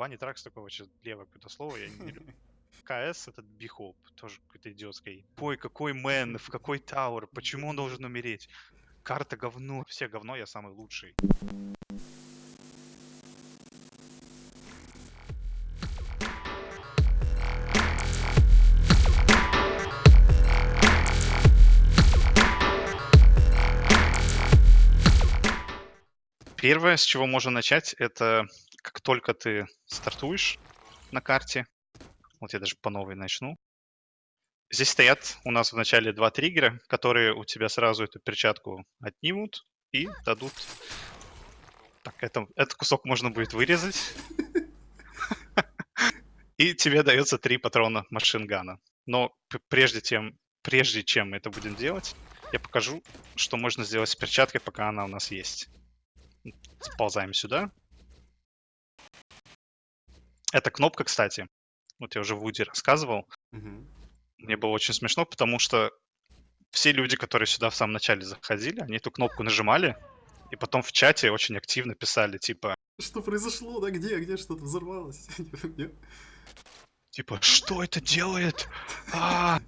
Банни Тракс такое вообще левое какое-то слово, я не люблю. КС этот бихоп, тоже какой-то идиотский. Ой, какой мэн, в какой тауэр, почему он должен умереть? Карта говно, все говно, я самый лучший. Первое, с чего можно начать, это как только ты стартуешь на карте, вот я даже по новой начну. Здесь стоят у нас в начале два триггера, которые у тебя сразу эту перчатку отнимут и дадут... Так, это, этот кусок можно будет вырезать. И тебе дается три патрона машингана. Но прежде, тем, прежде чем это будем делать, я покажу, что можно сделать с перчаткой, пока она у нас есть. Сползаем сюда. Эта кнопка, кстати, вот я уже в Вуди рассказывал, Мгм. мне было очень смешно, потому что все люди, которые сюда в самом начале заходили, они эту кнопку нажимали, и потом в чате очень активно писали, типа, Что произошло? Да где? Где что-то взорвалось? Типа, что это делает? А!»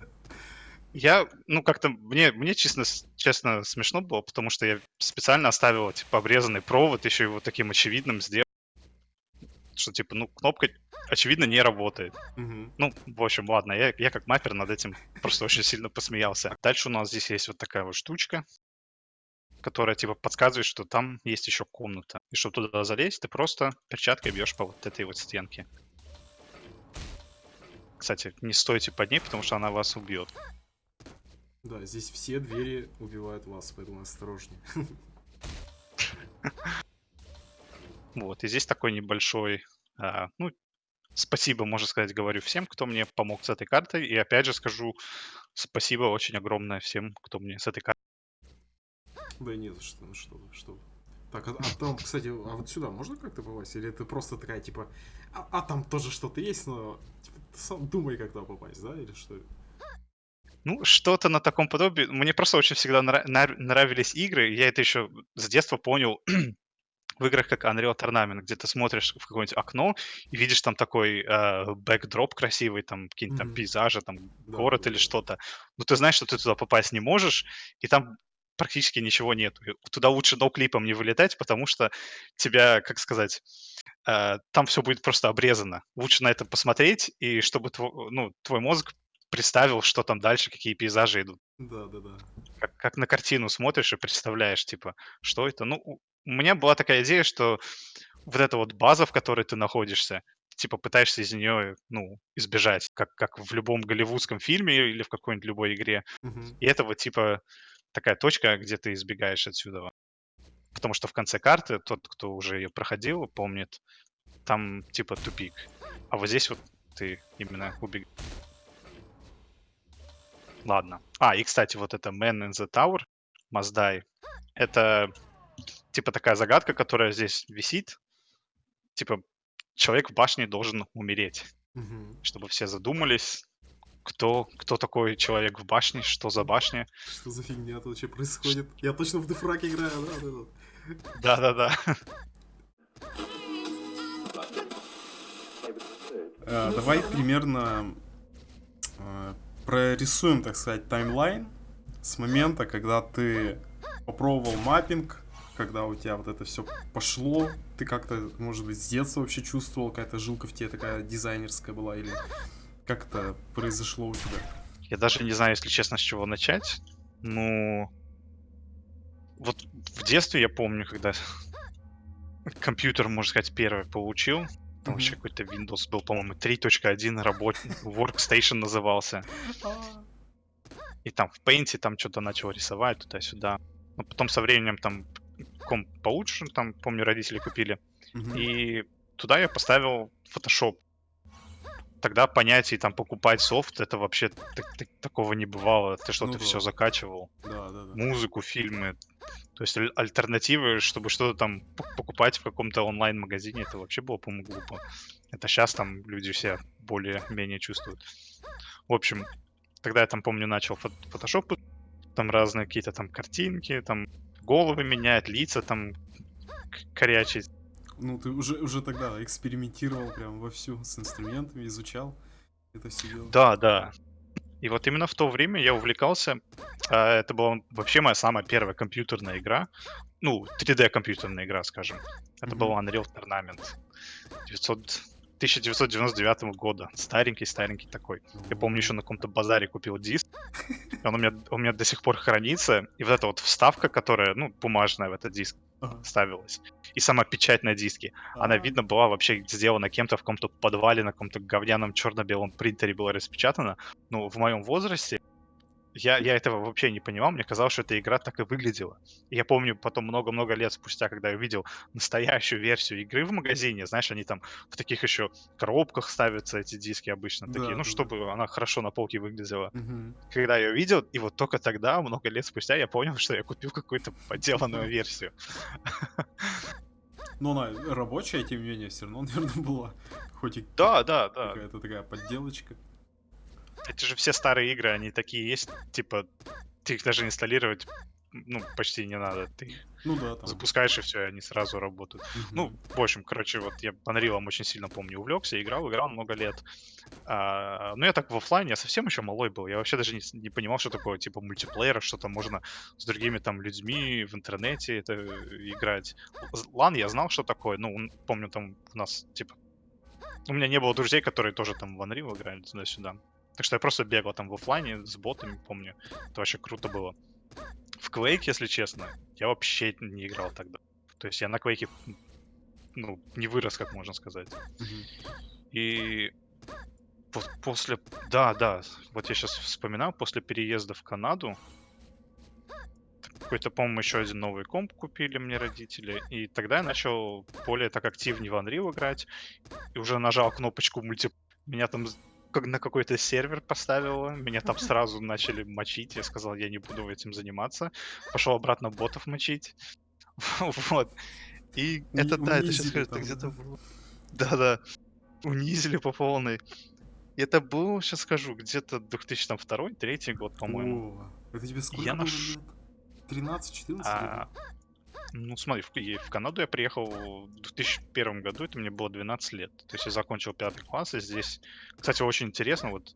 Я, ну, как-то, мне, мне честно, честно смешно было, потому что я специально оставил, типа, обрезанный провод, еще его таким очевидным сделал, что, типа, ну, кнопка, очевидно, не работает. Мгм. Ну, в общем, ладно, я, я как маппер над этим просто очень сильно посмеялся. Дальше у нас здесь есть вот такая вот штучка, которая, типа, подсказывает, что там есть еще комната. И чтобы туда залезть, ты просто перчаткой бьешь по вот этой вот стенке. Кстати, не стойте под ней, потому что она вас убьет. Да, здесь все двери убивают вас, поэтому осторожнее. Вот, и здесь такой небольшой, а, ну, спасибо, можно сказать, говорю всем, кто мне помог с этой картой. И опять же скажу спасибо очень огромное всем, кто мне с этой картой. Да нет, что, ну что, вы, что. вы. Так, а, а там, кстати, а вот сюда можно как-то попасть? Или это просто такая, типа, а, а там тоже что-то есть, но типа, ты сам думай, как туда попасть, да? Или что? Ну, что-то на таком подобии. Мне просто очень всегда нра- нравились игры. Я это еще с детства понял в играх как Unreal Tournament, где ты смотришь в какое-нибудь окно и видишь там такой э, бэкдроп красивый, там какие-нибудь там Мгм. пейзажи, там Да, город да, или да. что-то. Но ты знаешь, что ты туда попасть не можешь, и там практически ничего нет. Туда лучше ноуклипом не вылетать, потому что тебя, как сказать, э, там все будет просто обрезано. Лучше на это посмотреть, и чтобы тво- ну, твой мозг представил, что там дальше, какие пейзажи идут. Да, да, да. Как, как на картину смотришь и представляешь, типа, что это. Ну, у меня была такая идея, что вот эта вот база, в которой ты находишься, типа пытаешься из нее, ну, избежать, как, как в любом голливудском фильме или в какой-нибудь любой игре. Мгм. И это вот типа такая точка, где ты избегаешь отсюда. Потому что в конце карты тот, кто уже ее проходил, помнит, там типа тупик. А вот здесь вот ты именно убег... Ладно. А, и, кстати, вот это Man in the Tower, Die, это типа такая загадка, которая здесь висит. Типа человек в башне должен умереть. Мгм. Чтобы все задумались, кто, кто такой человек в башне, что за башня. Что за фигня тут вообще происходит? Я точно в дефраг играю, да? Да-да-да. Э, Давай примерно э, прорисуем, так сказать, таймлайн с момента, когда ты попробовал маппинг, когда у тебя вот это все пошло, ты как-то, может быть, с детства вообще чувствовал, какая-то жилка в тебе такая дизайнерская была, или как это произошло у тебя? Я даже не знаю, если честно, с чего начать. Ну, вот в детстве я помню, когда компьютер, можно сказать, первый получил. Там Мгм. вообще какой-то Windows был, по-моему, 3.1 работник, Workstation назывался. И там в Paint там что-то начал рисовать туда-сюда. Но потом со временем там комп получше, там, помню, родители купили. И туда я поставил Photoshop. Тогда понятие там покупать софт, это вообще так- так- такого не бывало. Ты что, Ну ты да. все закачивал. Да, да, да. Музыку, фильмы. То есть аль- альтернативы, чтобы что-то там покупать в каком-то онлайн-магазине, это вообще было, по-моему, глупо. Это сейчас там люди все более-менее чувствуют. В общем, тогда я там, помню, начал фот- фотошоп, там разные какие-то там картинки, там головы менять, лица там корячить. Ну, ты уже, уже тогда экспериментировал прям вовсю с инструментами, изучал это все дело. Да, да. И вот именно в то время я увлекался. а, Это была вообще моя самая первая компьютерная игра. Ну, 3D компьютерная игра, скажем. Это был Мгм. Unreal Tournament 900 1999 года. Старенький-старенький такой. Я помню, еще на каком-то базаре купил диск. и Он у меня, у меня до сих пор хранится. И вот эта вот вставка, которая, ну, бумажная в этот диск Ага. ставилась. И сама печать на диске. Она, А, видно, была вообще сделана кем-то в каком-то подвале, на каком-то говняном черно-белом принтере была распечатана. Но в моем возрасте я, я этого вообще не понимал. Мне казалось, что эта игра так и выглядела. И я помню потом много-много лет спустя, когда я увидел настоящую версию игры в магазине, знаешь, они там в таких еще коробках ставятся, эти диски обычно Да, такие, ну, да, чтобы она хорошо на полке выглядела. мгм. Когда я увидел, и вот только тогда, много лет спустя, я понял, что я купил какую-то подделанную версию. Но она рабочая, тем не менее, все равно, наверное, была. Хоть и Да, да, да. какая-то такая подделочка. Эти же все старые игры, они такие есть, типа, ты их даже инсталлировать, ну, почти не надо. Ты их Ну да, там. запускаешь, и все, они сразу работают. мгм. Ну, в общем, короче, вот я Unreal очень сильно помню, увлекся, играл, играл много лет. А, ну, я так в оффлайне, я совсем еще малой был. Я вообще даже не, не понимал, что такое, типа, мультиплеер, что там можно с другими там людьми в интернете это э, играть. Лан я знал, что такое. Ну, помню, там у нас, типа, у меня не было друзей, которые тоже там в Unreal играли туда-сюда. Так что я просто бегал там в оффлайне с ботами, помню. Это вообще круто было. В Quake, если честно, я вообще не играл тогда. То есть я на Quake, ну, не вырос, как можно сказать. И после... Да, да, вот я сейчас вспоминаю, после переезда в Канаду, какой-то, по-моему, еще один новый комп купили мне родители, и тогда я начал более так активнее в Unreal играть, и уже нажал кнопочку мульти... Меня там как на какой-то сервер поставило, меня там сразу начали мочить, я сказал, я не буду этим заниматься, пошел обратно ботов мочить, вот. И это, да, это сейчас это где-то было. Да-да, унизили по полной. Это был, сейчас скажу, где-то 2002-2003 год, по-моему. О, это тебе сколько Я было наш- лет? 13-14 А, ну, смотри, в, в Канаду я приехал в 2001 году, это мне было 12 лет. То есть я закончил пятый класс, и здесь, кстати, очень интересно, вот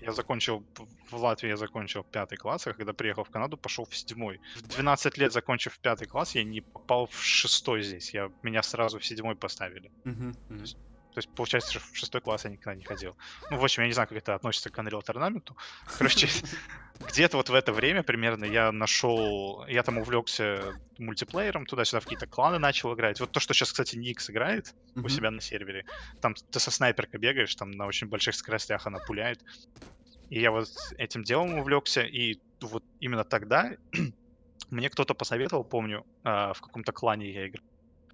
я закончил, в Латвии я закончил пятый класс, а когда приехал в Канаду, пошел в седьмой. В 12 лет, закончив пятый класс, я не попал в шестой здесь, я, меня сразу в седьмой поставили. Мгм, мгм. То есть, получается, в шестой класс я никогда не ходил. Ну, в общем, я не знаю, как это относится к Unreal Tournament. Короче, где-то вот в это время примерно я нашел... Я там увлекся мультиплеером, туда-сюда в какие-то кланы начал играть. Вот то, что сейчас, кстати, Никс играет у себя на сервере. Там ты со снайперкой бегаешь, там на очень больших скоростях она пуляет. И я вот этим делом увлекся, и вот именно тогда мне кто-то посоветовал, помню, а, в каком-то клане я играл.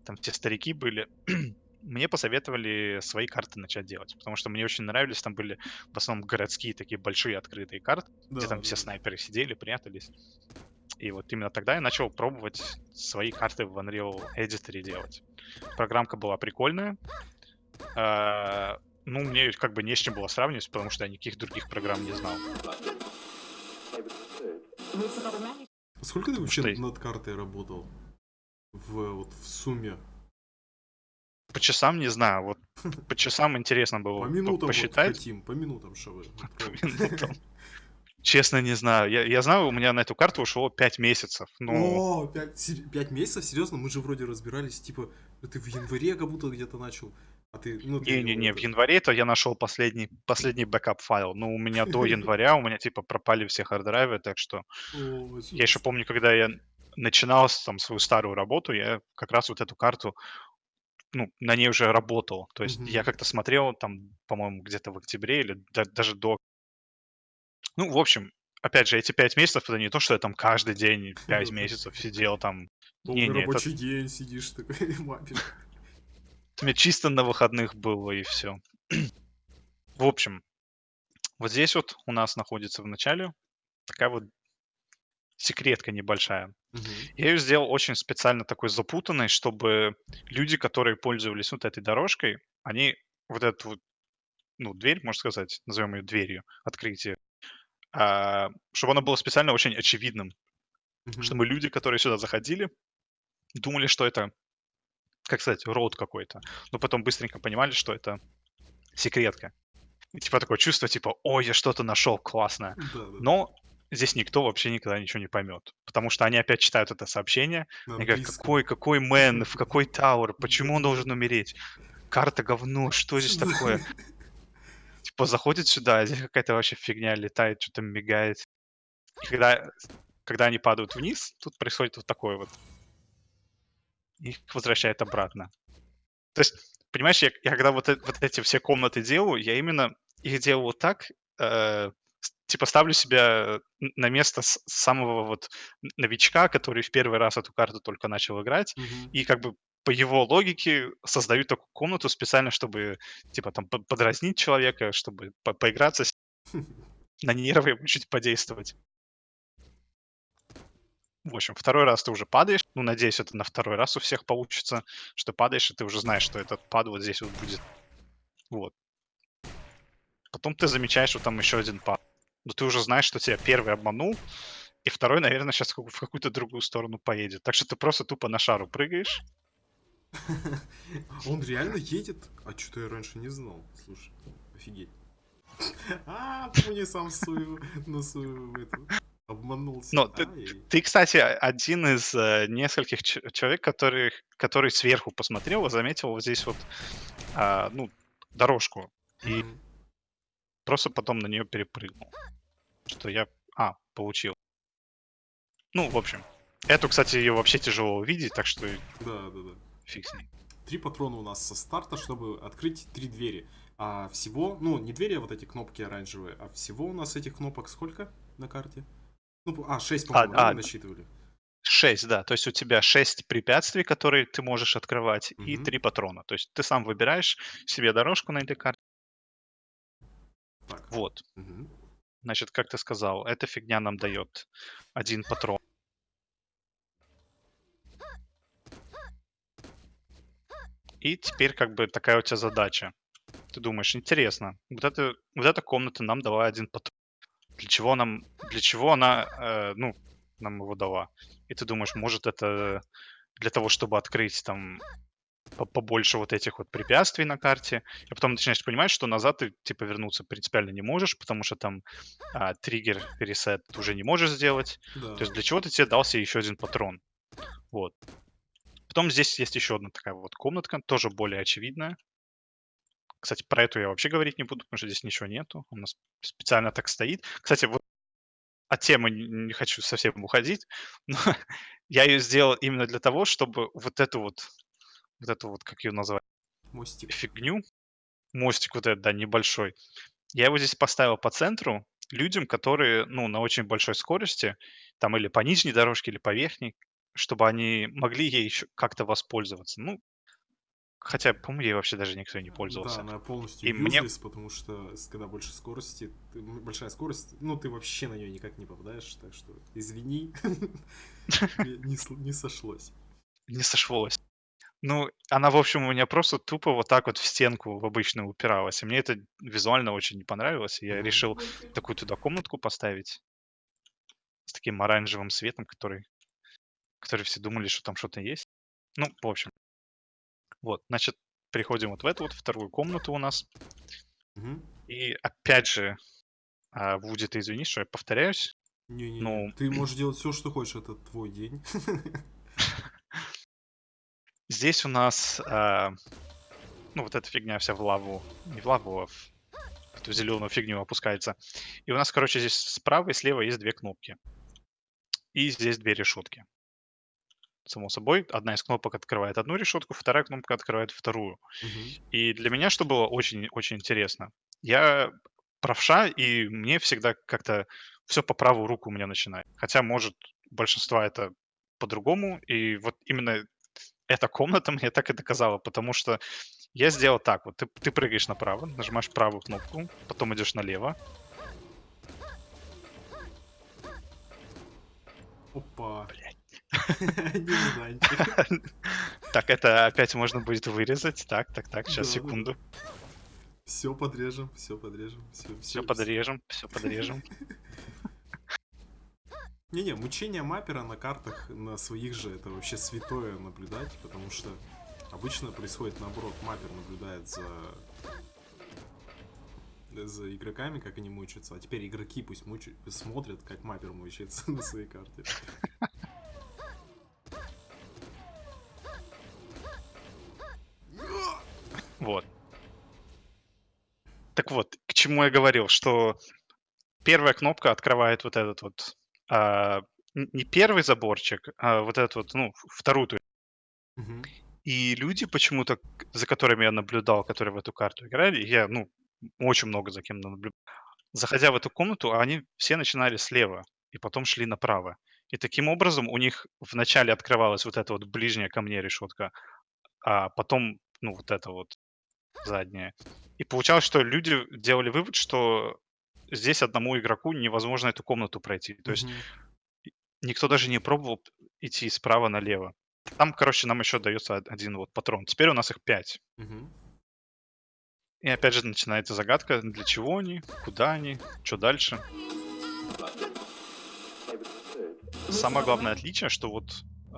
Там те старики были. Мне посоветовали свои карты начать делать, потому что мне очень нравились, там были в основном городские такие большие открытые карты, где Да, там все да. снайперы сидели, прятались. И вот именно тогда я начал пробовать свои карты в Unreal Editor делать. Программка была прикольная. А, Ну, мне как бы не с чем было сравнивать, потому что я никаких других программ не знал. Сколько ты вообще что над картой работал? В, вот, в сумме? По часам не знаю, вот по часам интересно было По минутам вот посчитать. хотим, по минутам, что вы. По минутам. Честно, не знаю. Я, я знаю, у меня на эту карту ушло 5 месяцев. Ну, О, пять, сер- пять месяцев? Серьезно? Мы же вроде разбирались, типа, ты в январе как будто где-то начал, а ты, ну, ты не-не-не, в это- январе-то я нашел последний, последний backup файл. Ну, у меня до января, у меня типа пропали все hard drive ы, так что я еще помню, когда я начинал там свою старую работу, я как раз вот эту карту, ну, на ней уже работал. То есть я Мгм. как-то смотрел там, по-моему, где-то в октябре или да- даже до... Ну, в общем, опять же, эти пять месяцев, это не то, что я там каждый день пять месяцев сидел там. Полный Не-не, это рабочий день сидишь такой, мапишь. у меня чисто на выходных было и все. В общем, вот здесь вот у нас находится в начале такая вот секретка небольшая. Мгм. Я ее сделал очень специально такой запутанной, чтобы люди, которые пользовались вот этой дорожкой, они вот эту вот, ну, дверь, можно сказать, назовем ее дверью, открытие, а, чтобы оно было специально очень очевидным, Мгм. чтобы люди, которые сюда заходили, думали, что это как сказать, роут какой-то. Но потом быстренько понимали, что это секретка. И типа такое чувство, типа, ой, я что-то нашел классное. Да, да. Но здесь никто вообще никогда ничего не поймет. Потому что они опять читают это сообщение. На Они говорят, какой, какой мэн, в какой тауэр, почему он должен умереть? Карта говно, что здесь такое? Типа заходит сюда, а здесь какая-то вообще фигня летает, что-то мигает. И когда, когда они падают вниз, тут происходит вот такое вот. Их возвращает обратно. То есть, понимаешь, я, я когда вот, э- вот эти все комнаты делаю, я именно их делаю вот так, э, типа ставлю себя на место самого вот новичка, который в первый раз эту карту только начал играть, Мгм. и как бы по его логике создаю такую комнату специально, чтобы типа там по- подразнить человека, чтобы по- поиграться с- на нервы чуть подействовать. В общем, второй раз ты уже падаешь. Ну, надеюсь, это на второй раз у всех получится, что падаешь, и ты уже знаешь, что этот пад вот здесь вот будет. Вот. Потом ты замечаешь, что там еще один пад. Но ты уже знаешь, что тебя первый обманул, и второй, наверное, сейчас в какую-то другую сторону поедет. Так что ты просто тупо на шару прыгаешь. Он реально едет? А что-то я раньше не знал. Слушай, офигеть. А, помни сам свою, на свою эту, обманулся. Но ты, кстати, один из э, нескольких человек, который, который сверху посмотрел и заметил вот здесь вот, а, ну, дорожку. И просто потом на нее перепрыгнул. Что я, а, получил. Ну, в общем. Эту, кстати, ее вообще тяжело увидеть, так что Да, да, да. фиг с ней. Три патрона у нас со старта, чтобы открыть три двери. А всего, ну, не двери, а вот эти кнопки оранжевые, а всего у нас этих кнопок сколько на карте? Ну, а, шесть, по-моему, да, а, мы насчитывали. Шесть, да. То есть у тебя шесть препятствий, которые ты можешь открывать, и Мгм. три патрона. То есть ты сам выбираешь себе дорожку на этой карте. Так. Вот. Мгм. Значит, как ты сказал, эта фигня нам дает один патрон. И теперь как бы такая у тебя задача. Ты думаешь, интересно, вот, это, вот эта комната нам дала один патрон. Для чего нам, для чего она, э, ну, нам его дала? И ты думаешь, может это для того, чтобы открыть там побольше вот этих вот препятствий на карте, и потом начинаешь понимать, что назад ты типа вернуться принципиально не можешь, потому что там а, триггер ресет ты уже не можешь сделать. Да. То есть для чего ты тебе дался еще один патрон. Вот. Потом здесь есть еще одна такая вот комнатка, тоже более очевидная. Кстати, про эту я вообще говорить не буду, потому что здесь ничего нету. У нас специально так стоит. Кстати, вот от темы не не хочу совсем уходить, но я ее сделал именно для того, чтобы вот эту вот, вот эту вот, как ее назвать, Мостик. фигню, мостик вот этот, да, небольшой, я его здесь поставил по центру людям, которые, ну, на очень большой скорости, там или по нижней дорожке, или по верхней, чтобы они могли ей еще как-то воспользоваться. Ну, хотя, по-моему, ей вообще даже никто не Да, пользовался. она полностью И мне- потому что когда больше скорости, ты- большая скорость, ну ты вообще на нее никак не попадаешь, так что извини, не сошлось. Не сошлось. Ну, она, в общем, у меня просто тупо вот так вот в стенку в обычную упиралась. И мне это визуально очень не понравилось. И я решил такую туда комнатку поставить с таким оранжевым светом, который, который все думали, что там что-то есть. Ну, в общем. Вот, значит, приходим вот в эту вот вторую комнату у нас. Мгм. И опять же, а, Вуди, ты извини, что я повторяюсь. Не-не-не, Ну. ты можешь делать все, что хочешь, это твой день. Здесь у нас, а, ну, вот эта фигня вся в лаву, не в лаву, а в эту зеленую фигню опускается. И у нас, короче, здесь справа и слева есть две кнопки. И здесь две решетки. Само собой, одна из кнопок открывает одну решетку, вторая кнопка открывает вторую. Мгм. И для меня что было очень-очень интересно. Я правша, и мне всегда как-то все по правую руку у меня начинает. Хотя, может, большинства это по-другому. И вот именно эта комната мне так и доказала, потому что я сделал так. Вот ты, ты прыгаешь направо, нажимаешь правую кнопку, потом идешь налево. Опа. Блядь. Так, это опять можно будет вырезать. Так, так, так, сейчас, секунду. Все подрежем, все подрежем. Все, Все подрежем, все подрежем. Не-не, мучение маппера на картах на своих же это вообще святое наблюдать, потому что Обычно происходит наоборот, маппер наблюдает за за игроками, как они мучаются, а теперь игроки пусть мучают, смотрят, как маппер мучается на своей карте. Вот. Так вот, к чему я говорил, что первая кнопка открывает вот этот вот, а, не первый заборчик, а вот этот вот, ну, вторую. Мгм. И люди почему-то, за которыми я наблюдал, которые в эту карту играли, я, ну, очень много за кем наблюдал. Заходя в эту комнату, они все начинали слева и потом шли направо. И таким образом у них вначале открывалась вот эта вот ближняя ко мне решетка, а потом, ну, вот это вот задняя. И получалось, что люди делали вывод, что здесь одному игроку невозможно эту комнату пройти. То есть Мгм. никто даже не пробовал идти справа налево. Там, короче, нам еще дается од- один вот патрон. Теперь у нас их пять. Мгм. И опять же начинается загадка, для чего они, куда они, что дальше. Самое главное отличие, что вот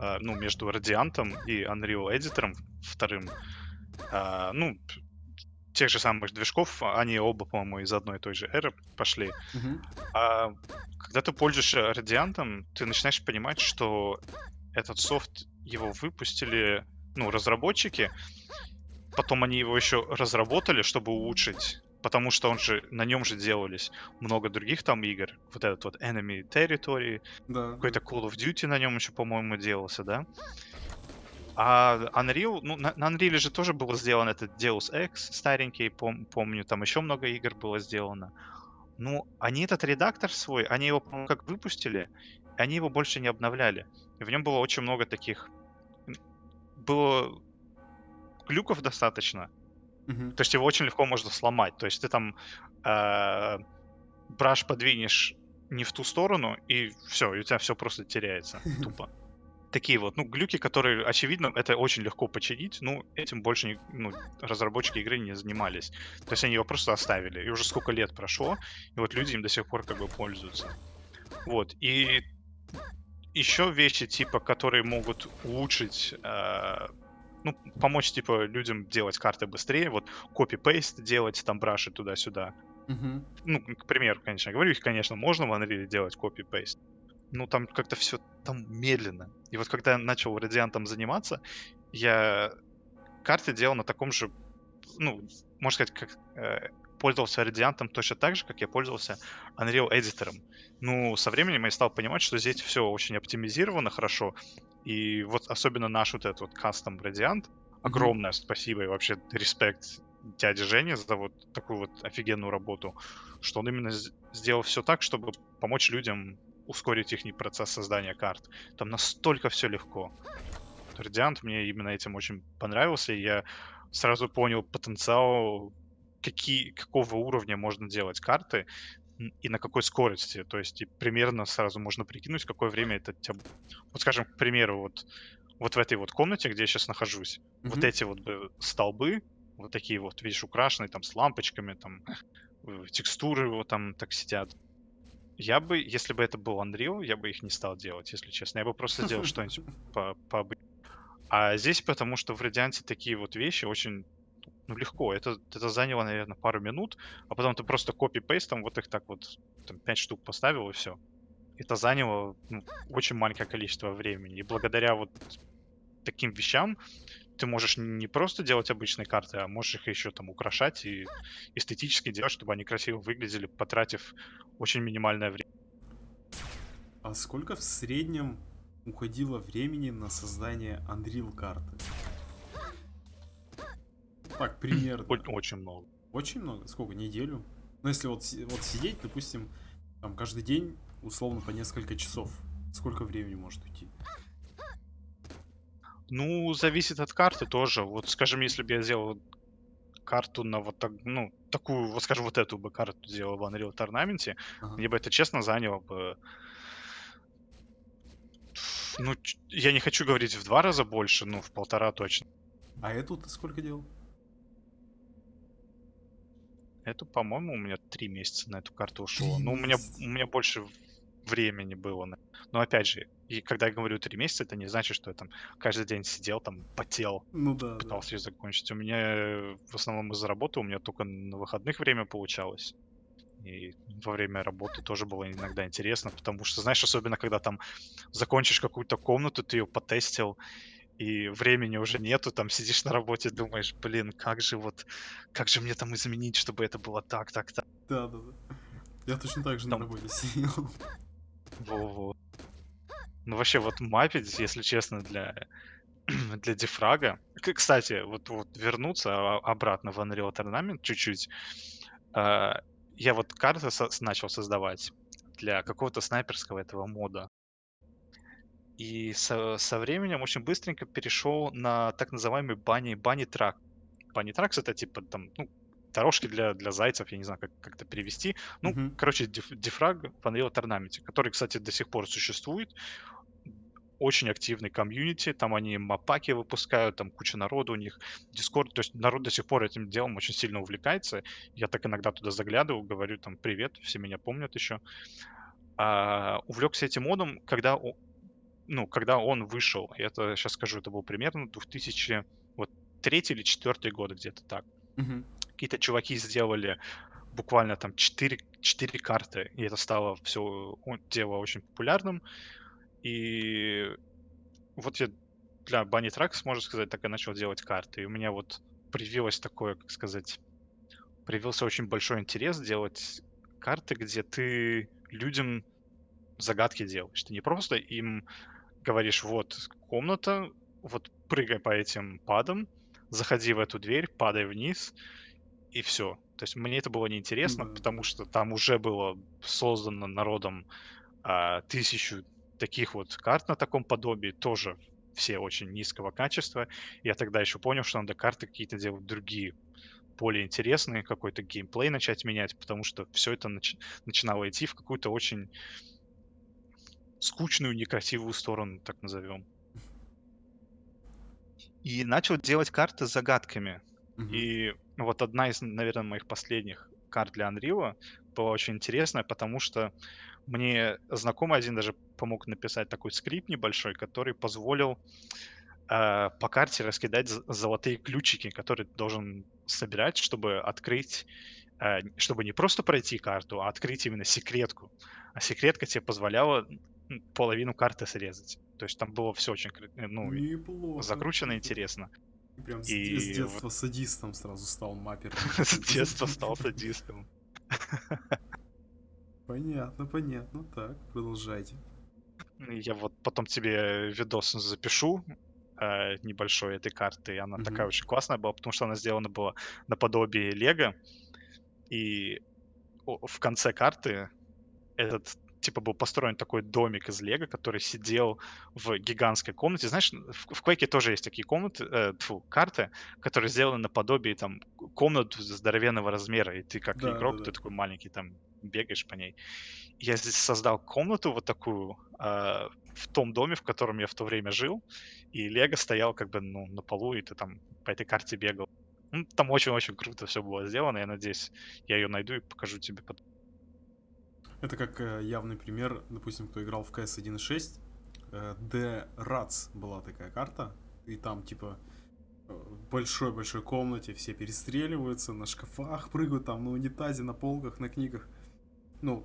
а, ну, между Радиантом и Unreal Editor вторым, а, ну, тех же самых движков, они оба, по-моему, из одной и той же эры пошли. А когда ты пользуешься Радиантом, ты начинаешь понимать, что этот софт, его выпустили, ну, разработчики, потом они его еще разработали, чтобы улучшить, потому что он же, на нем же делались много других там игр. Вот этот вот Enemy Territory, Да. какой-то Call of Duty на нем еще, по-моему, делался, да? А Unreal, ну, на, на Unreal же тоже было сделано этот Deus Ex старенький, пом- помню, там еще много игр было сделано. Ну, они этот редактор свой, они его, по-моему, как выпустили, они его больше не обновляли. И в нем было очень много таких... Было глюков достаточно. Мгм. То есть его очень легко можно сломать. То есть ты там э, браш подвинешь не в ту сторону, и все, и у тебя все просто теряется тупо. Такие вот, ну, глюки, которые, очевидно, это очень легко починить, ну, этим больше не- ну, разработчики игры не занимались. То есть они его просто оставили. И уже сколько лет прошло, и вот люди им до сих пор как бы пользуются. Вот, и еще вещи, типа, которые могут улучшить, э, ну, помочь, типа, людям делать карты быстрее, вот, копи-пейст делать, там, браши туда-сюда. Мгм. Ну, к примеру, конечно, говорю, их, конечно, можно в Unreal делать копи-пейст, ну, там как-то все там медленно. И вот когда я начал радиантом заниматься, я карты делал на таком же, ну, можно сказать, как э, пользовался радиантом точно так же, как я пользовался Unreal Editor. Ну, со временем я стал понимать, что здесь все очень оптимизировано хорошо. И вот особенно наш вот этот вот кастом радиант, огромное спасибо и вообще респект дяде Жене за вот такую вот офигенную работу, что он именно сделал все так, чтобы помочь людям ускорить их процесс создания карт. Там настолько все легко. Радиант мне именно этим очень понравился, и я сразу понял потенциал, какие, какого уровня можно делать карты и на какой скорости. То есть и примерно сразу можно прикинуть, какое время это тебя... Вот скажем, к примеру, вот, вот в этой вот комнате, где я сейчас нахожусь, вот Мгм. эти вот бы столбы, вот такие вот, видишь, украшенные там с лампочками, там э, текстуры вот там так сидят. Я бы, если бы это был Unreal, я бы их не стал делать, если честно. Я бы просто сделал что-нибудь по, А здесь потому, что в Радианте такие вот вещи очень ну, легко. Это, это заняло, наверное, пару минут, а потом ты просто копи-пейстом вот их так вот, там, 5 штук поставил и все. Это заняло ну, очень маленькое количество времени. И благодаря вот таким вещам ты можешь не просто делать обычные карты, а можешь их еще там украшать и эстетически делать, чтобы они красиво выглядели, потратив очень минимальное время. А сколько в среднем уходило времени на создание Unreal карты? Так, примерно. Очень много. Очень много? Сколько? Неделю? Ну, если вот, вот сидеть, допустим, там каждый день, условно, по несколько часов. Сколько времени может уйти? Ну, зависит от карты тоже. Вот, скажем, если бы я сделал карту на вот так, ну, такую, вот скажем, вот эту бы карту сделал в Unreal Tournament, Ага. мне бы это честно заняло бы... Ну, я не хочу говорить в два раза больше, ну, в полтора точно. А эту ты сколько делал? Это, по-моему, у меня три месяца на эту карту ушло. Ну, у меня, у меня больше времени было. на- Но опять же, и когда я говорю 3 месяца, это не значит, что я там каждый день сидел, там потел, Ну да, да. пытался её закончить. У меня э, в основном из-за работы, у меня только на выходных время получалось. И во время работы тоже было иногда интересно, потому что, знаешь, особенно когда там закончишь какую-то комнату, ты ее потестил, и времени уже нету, там сидишь на работе, думаешь, блин, как же вот, как же мне там изменить, чтобы это было так, так, так. Да-да-да. Я точно так же на Там работе сидел. Во-во. Ну, вообще, вот мапить, если честно, для для дефрага. Кстати, вот вот вернуться а обратно в Unreal Tournament чуть-чуть. А, я вот карты со начал создавать для какого-то снайперского этого мода. И со со временем очень быстренько перешел на так называемый bunny bunny track. Bunny tracks- это типа там, ну, дорожки для для зайцев, я не знаю, как как это перевести. Ну, Мгм. короче, деф дефраг в Unreal Tournament, который, кстати, до сих пор существует. Очень активный комьюнити, там они мапаки выпускают, там куча народу у них, Discord. То есть народ до сих пор этим делом очень сильно увлекается. Я так иногда туда заглядываю, говорю там: "Привет", все меня помнят еще. А, увлекся этим модом, когда ну, когда он вышел. Это, щас скажу, это был примерно 2000 вот 3 или 4 год, где-то так. Мгм. Какие-то чуваки сделали буквально там 4 4 карты, и это стало всё о дело очень популярным. И вот я для Bunny Tracks, можно сказать, так и начал делать карты. И у меня вот привилось такое, как сказать, привился очень большой интерес делать карты, где ты людям загадки делаешь. Ты не просто им говоришь: "Вот комната, вот прыгай по этим падам, заходи в эту дверь, падай вниз", и всё. То есть мне это было неинтересно, потому Да-да-да. что там уже было создано народом, а, 1000 таких вот карт на таком подобии, тоже все очень низкого качества. Я тогда еще понял, что надо карты какие-то делать другие, более интересные, какой-то геймплей начать менять, потому что всё это нач начинало идти в какую-то очень скучную, некрасивую сторону, так назовем. И начал делать карты с загадками. Мгм. И вот одна из, наверно, моих последних карт для "Анрила" была очень интересная, потому что мне знакомый один даже помог написать такой скрипт небольшой, который позволил, а, по карте раскидать золотые ключики, которые ты должен собирать, чтобы открыть, а, чтобы не просто пройти карту, а открыть именно секретку. А секретка те позволяла, половину карты срезать. То есть там было всё очень кр ну, Неплохо, закручено интересно. Прям с де с И вот детства садистом сразу стал маппером С детства стал садистом. Понятно понятно. Так, продолжайте. Ну, я вот потом тебе видос запишу, а, небольшой этой карты. И она такая Мгм. очень классная была, потому что она сделана была наподобие "Лего". И в конце карты этот типа был построен такой домик из "Лего", который сидел в гигантской комнате. Знаешь, в в тоже есть такие комнаты, э, тьфу, карты, которые сделаны наподобие там комнат здоровенного размера. И ты как игрок, ты Да-да-да. такой маленький там бегаешь по ней. Я здесь создал комнату вот такую, а, в том доме, в котором я в то время жил, и "Лего" стоял как бы, ну, на полу, и ты там по этой карте бегал. Ну, там очень-очень круто всё было сделано. Я надеюсь, я её найду и покажу тебе пот Это как, э, явный пример, допустим, кто играл в CS 1.6, э, The Rats была такая карта, и там типа, э, в большой-большой комнате все перестреливаются, на шкафах прыгают, там на унитазе, на полках, на книгах. Ну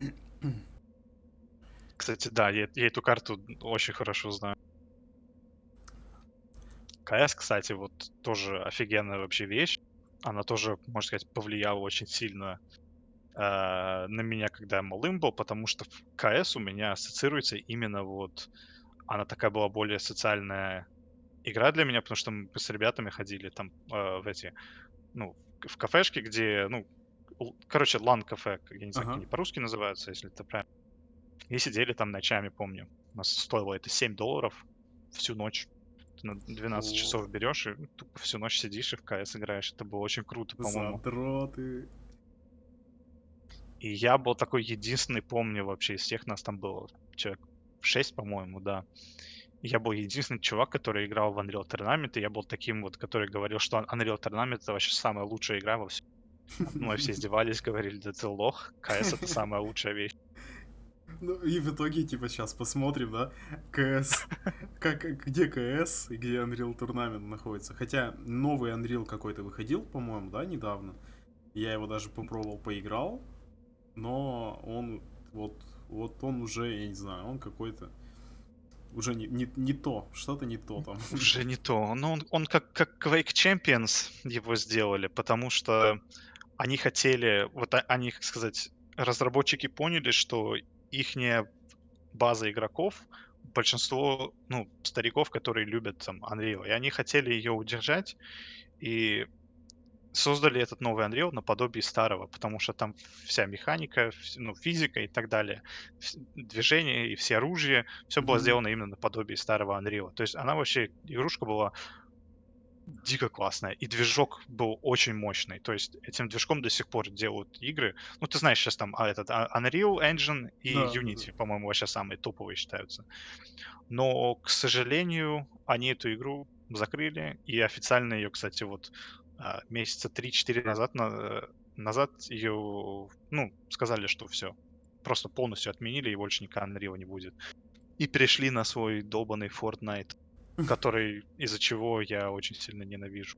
Кстати, да, я я эту карту очень хорошо знаю. CS, кстати, вот тоже офигенная вообще вещь. Она тоже, можно сказать, повлияла очень сильно, а, на меня, когда я малым был, потому что в CS у меня ассоциируется именно вот она такая была более социальная игра для меня, потому что мы с ребятами ходили там, а, в эти, ну, в кафешки, где, ну, короче, LAN-кафе, я не знаю, как Ага. они по-русски называются, если это правильно. И сидели там ночами, помню. У нас стоило это 7 долларов всю ночь. Ты на 12 О. часов берешь и тупо всю ночь сидишь и в CS играешь. Это было очень круто, по-моему. Задроты. И я был такой единственный, помню, вообще из всех нас там было человек 6, по-моему, да. Я был единственный чувак, который играл в Unreal Tournament, и я был таким вот, который говорил, что Unreal Tournament- это вообще самая лучшая игра во всем. Мной все издевались, говорили: "Да ты лох, CS- это самая лучшая вещь". Ну, и в итоге, типа, сейчас посмотрим, да, КС, как, где КС и где Unreal Tournament находится. Хотя новый Unreal какой-то выходил, по-моему, да, недавно. Я его даже попробовал, поиграл, но он вот, вот он уже, я не знаю, он какой-то уже не, не, не то, что-то не то там. Уже не то. Ну, он, он как, как Quake Champions его сделали, потому что они хотели, вот они, как сказать, разработчики поняли, что их база игроков, большинство, ну, стариков, которые любят там Unreal, и они хотели ее удержать, и создали этот новый Unreal наподобие старого, потому что там вся механика, ну, физика и так далее, движение и все оружие, все было сделано именно наподобие старого Unreal. То есть она вообще, игрушка была дико классная, и движок был очень мощный. То есть этим движком до сих пор делают игры. Ну, ты знаешь, сейчас там а, этот а, Unreal Engine и Да, да, да. Unity, по-моему, вообще самые топовые считаются. Но, к сожалению, они эту игру закрыли, и официально ее, кстати, вот месяца 3-4 назад, на- назад ее, ну, сказали, что все, просто полностью отменили, и больше никогда Unreal не будет. И перешли на свой долбанный Fortnite, который, из-за чего я очень сильно ненавижу.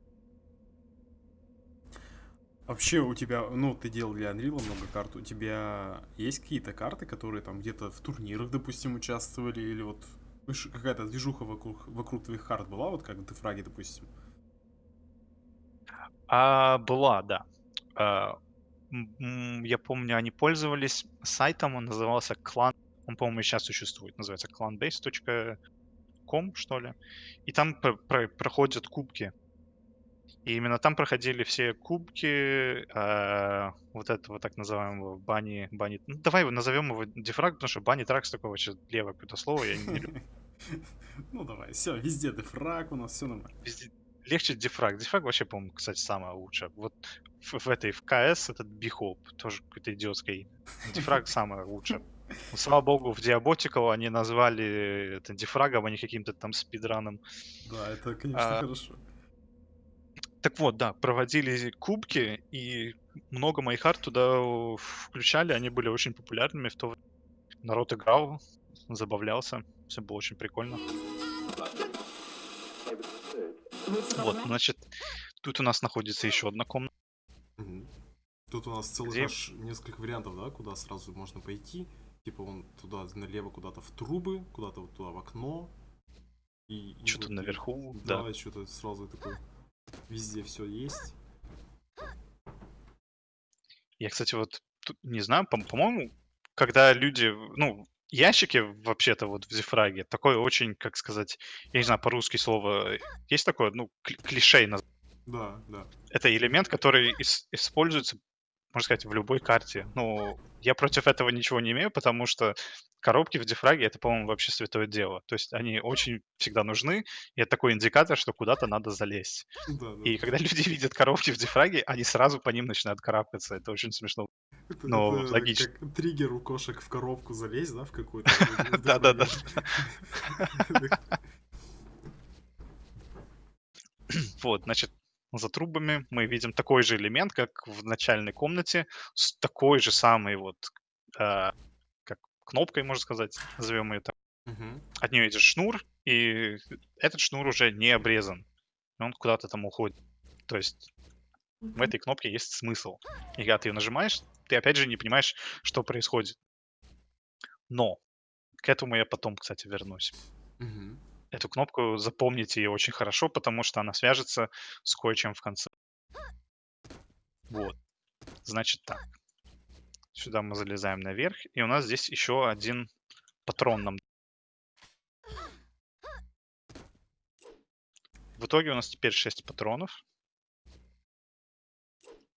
Вообще у тебя, ну, ты делал для Unreal много карт, у тебя есть какие-то карты, которые там где-то в турнирах, допустим, участвовали, или вот выш- какая-то движуха вокруг, вокруг твоих карт была, вот как в Дефраге, допустим? А, была, да. А, м, я помню, они пользовались сайтом, он назывался клан, он, по-моему, сейчас существует, называется clanbase.com, что ли. И там про- про- проходят кубки. И именно там проходили все кубки а, вот этого так называемого бани... бани... Ну, давай его назовем его дефраг, потому что бани тракс такое вообще левое какое-то слово, я не люблю. Ну давай, все, везде Дефраг у нас, все нормально. Везде легче дефраг. Дефраг вообще, по-моему, кстати, самое лучшее. Вот в, в этой, в КС этот Бихоп, тоже какой-то идиотское имя. Дефраг самое лучшее. Ну, Слава богу, в Diabotical они назвали это дефрагом, а не каким-то там спидраном. Да, это, конечно, А, хорошо. Так вот, да, проводили кубки, и много моих арт туда включали, они были очень популярными в то время. Народ играл, забавлялся, все было очень прикольно. Вот, значит, тут у нас находится еще одна комната. Тут у нас целых Где- аж несколько вариантов, да, куда сразу можно пойти. Типа вон туда налево куда-то в трубы, куда-то вот туда в окно. И, и Что-то вот- наверху, Да, да. что-то сразу такой. Везде все есть. Я, кстати, вот не знаю, по- по-моему, когда люди, ну, ящики вообще-то вот в Зефраге, такое очень, как сказать, я не знаю, по-русски слово, есть такое, ну, кли- клише, Да, да. это элемент, который ис- используется, можно сказать, в любой карте. Ну, я против этого ничего не имею, потому что коробки в дефраге это, по-моему, вообще святое дело. То есть они очень всегда нужны, и это такой индикатор, что куда-то надо залезть. Да, да. И когда люди видят коробки в дефраге, они сразу по ним начинают карабкаться. Это очень смешно. Это, Ну, это логично. как триггер у кошек в коробку залезть, да, в какую-то. Да-да-да. Вот, значит, за трубами мы видим такой же элемент, как в начальной комнате, с такой же самой вот, а, кнопкой, можно сказать, назовем ее так. Мгм. От нее идет шнур, и этот шнур уже не обрезан. Он куда-то там уходит. То есть в этой кнопке есть смысл. И когда ты ее нажимаешь, ты опять же не понимаешь, что происходит. Но к этому я потом, кстати, вернусь. Мгм. Эту кнопку запомните ее очень хорошо, потому что она свяжется с кое-чем в конце. Вот. Значит так. Сюда мы залезаем наверх, и у нас здесь еще один патрон нам. В итоге у нас теперь 6 патронов.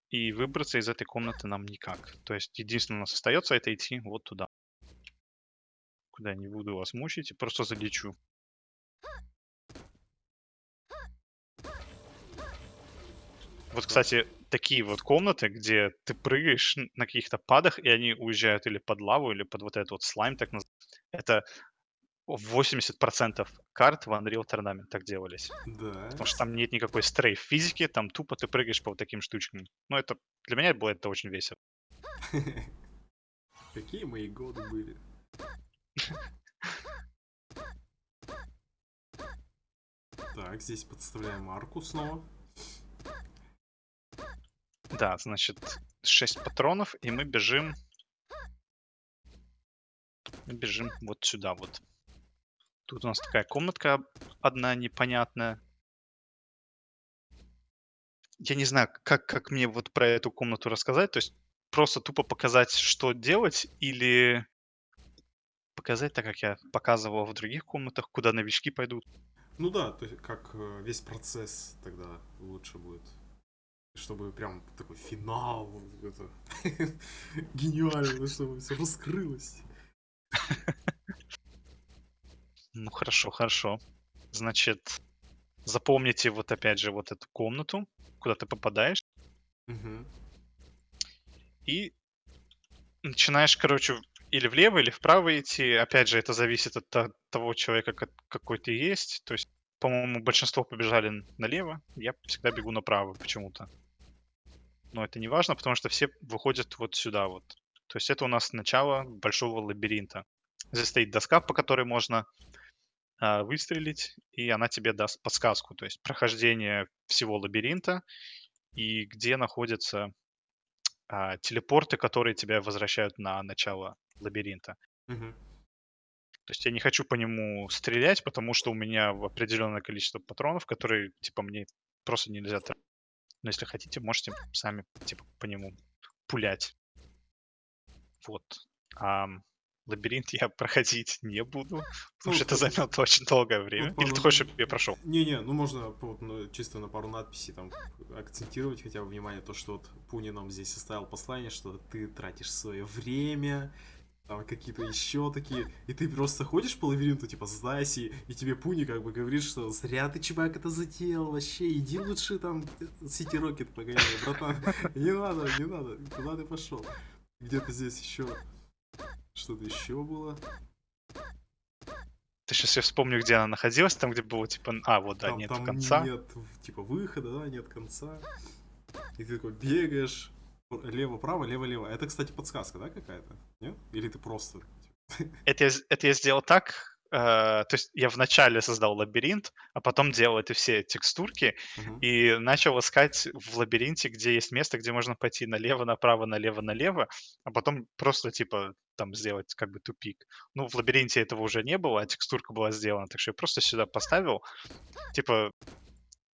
И выбраться из этой комнаты нам никак. То есть единственное у нас остается это идти вот туда. Куда я не буду вас мучить, просто залечу. Вот, кстати, такие вот комнаты, где ты прыгаешь на каких-то падах, и они уезжают или под лаву, или под вот этот вот слайм, так называемый. Это 80% карт в Unreal Tournament так делались. Да. Потому что там нет никакой стрейф физики, там тупо ты прыгаешь по вот таким штучкам. Ну, это для меня было это очень весело. Какие мои годы были. Так, здесь подставляем арку снова. Да, значит, 6 патронов, и мы бежим... Мы бежим вот сюда вот. Тут у нас такая комнатка одна непонятная. Я не знаю, как, как мне вот про эту комнату рассказать. То есть просто тупо показать, что делать, или показать так, как я показывал в других комнатах, куда новички пойдут. Ну да, то есть как э, весь процесс тогда лучше будет. Чтобы прям такой финал, это гениально, чтобы все раскрылось. Ну хорошо, хорошо. Значит, запомните вот опять же вот эту комнату, куда ты попадаешь, Мгм. и начинаешь, короче, или влево, или вправо идти. Опять же, это зависит от то- того человека, ка- какой ты есть. То есть, по-моему, большинство побежали налево, я всегда бегу направо почему-то. Но это не важно, потому что все выходят вот сюда вот. То есть это у нас начало большого лабиринта. Здесь стоит доска, по которой можно а, выстрелить, и она тебе даст подсказку, то есть прохождение всего лабиринта и где находятся а, телепорты, которые тебя возвращают на начало лабиринта. Мгм. То есть я не хочу по нему стрелять, потому что у меня определенное количество патронов, которые, типа, мне просто нельзя тратить. Но если хотите, можете сами, типа, по нему пулять. Вот. Ам, лабиринт я проходить не буду, потому Ну, что это займет очень долгое время. Ну, Или ты хочешь, чтобы я прошел? Не-не, ну можно ну, чисто на пару надписей там акцентировать хотя бы внимание, то, что вот Пуни нам здесь оставил послание, что ты тратишь свое время, там какие-то еще такие, и ты просто ходишь по лабиринту, типа, сдайся, и, и тебе Пуни как бы говорит, что зря ты, чувак, это затеял, вообще, иди лучше там Сити Рокет погоняй, братан, не надо, не надо, куда ты пошел? Где-то здесь еще что-то еще было. Ты сейчас я вспомню, где она находилась, там, где было, типа, а, вот, да, там, нет там конца. нет, типа, выхода, да, нет конца. И ты такой бегаешь, лево-право, лево-лево. Это, кстати, подсказка, да, какая-то? Нет? Или ты просто... Это я, это я сделал так, э, то есть я вначале создал лабиринт, а потом делал эти все текстурки Мгм. и начал искать в лабиринте, где есть место, где можно пойти налево, направо, налево, налево, а потом просто, типа, там сделать как бы тупик. Ну, в лабиринте этого уже не было, а текстурка была сделана, так что я просто сюда поставил, типа,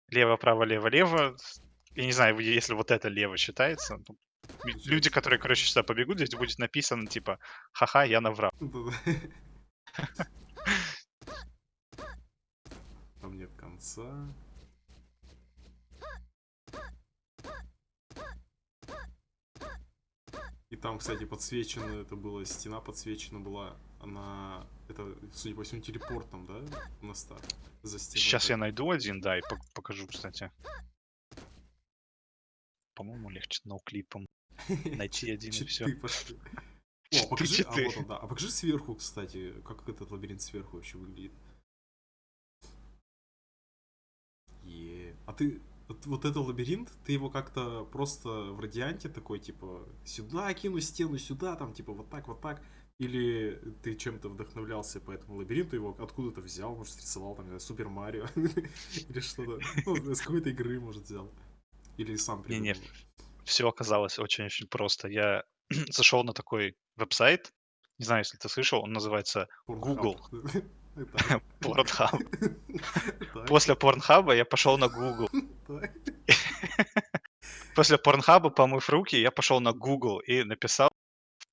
лево, право, лево, лево. Я не знаю, если вот это лево считается. Ну, лю- Люди, которые, короче, сюда побегут, здесь будет написано, типа, ха-ха, я наврал. Да-да. Там нет конца. И там, кстати, подсвечена, это была стена подсвечена была, она, это, судя по всему, телепортом, да, на старт, за стеной. Сейчас я найду один, да, и пок- покажу, кстати. По-моему, легче ноуклипом найти один и все. О, покажи, а вот он, да. А покажи сверху, кстати, как этот лабиринт сверху вообще выглядит. Е. А ты вот, вот этот лабиринт, ты его как-то просто в радианте такой, типа, сюда кину стену, сюда, там, типа, вот так, вот так. Или ты чем-то вдохновлялся по этому лабиринту, его откуда-то взял, может, рисовал, там, не Супер Марио, или что-то, ну, с какой-то игры, может, взял. Или сам придумал. Все оказалось очень-очень просто. Я зашел на такой веб-сайт, не знаю, если ты слышал, он называется Google. Так, После Порнхаба я пошел на Google. После Порнхаба, помыв руки, я пошел на Google и написал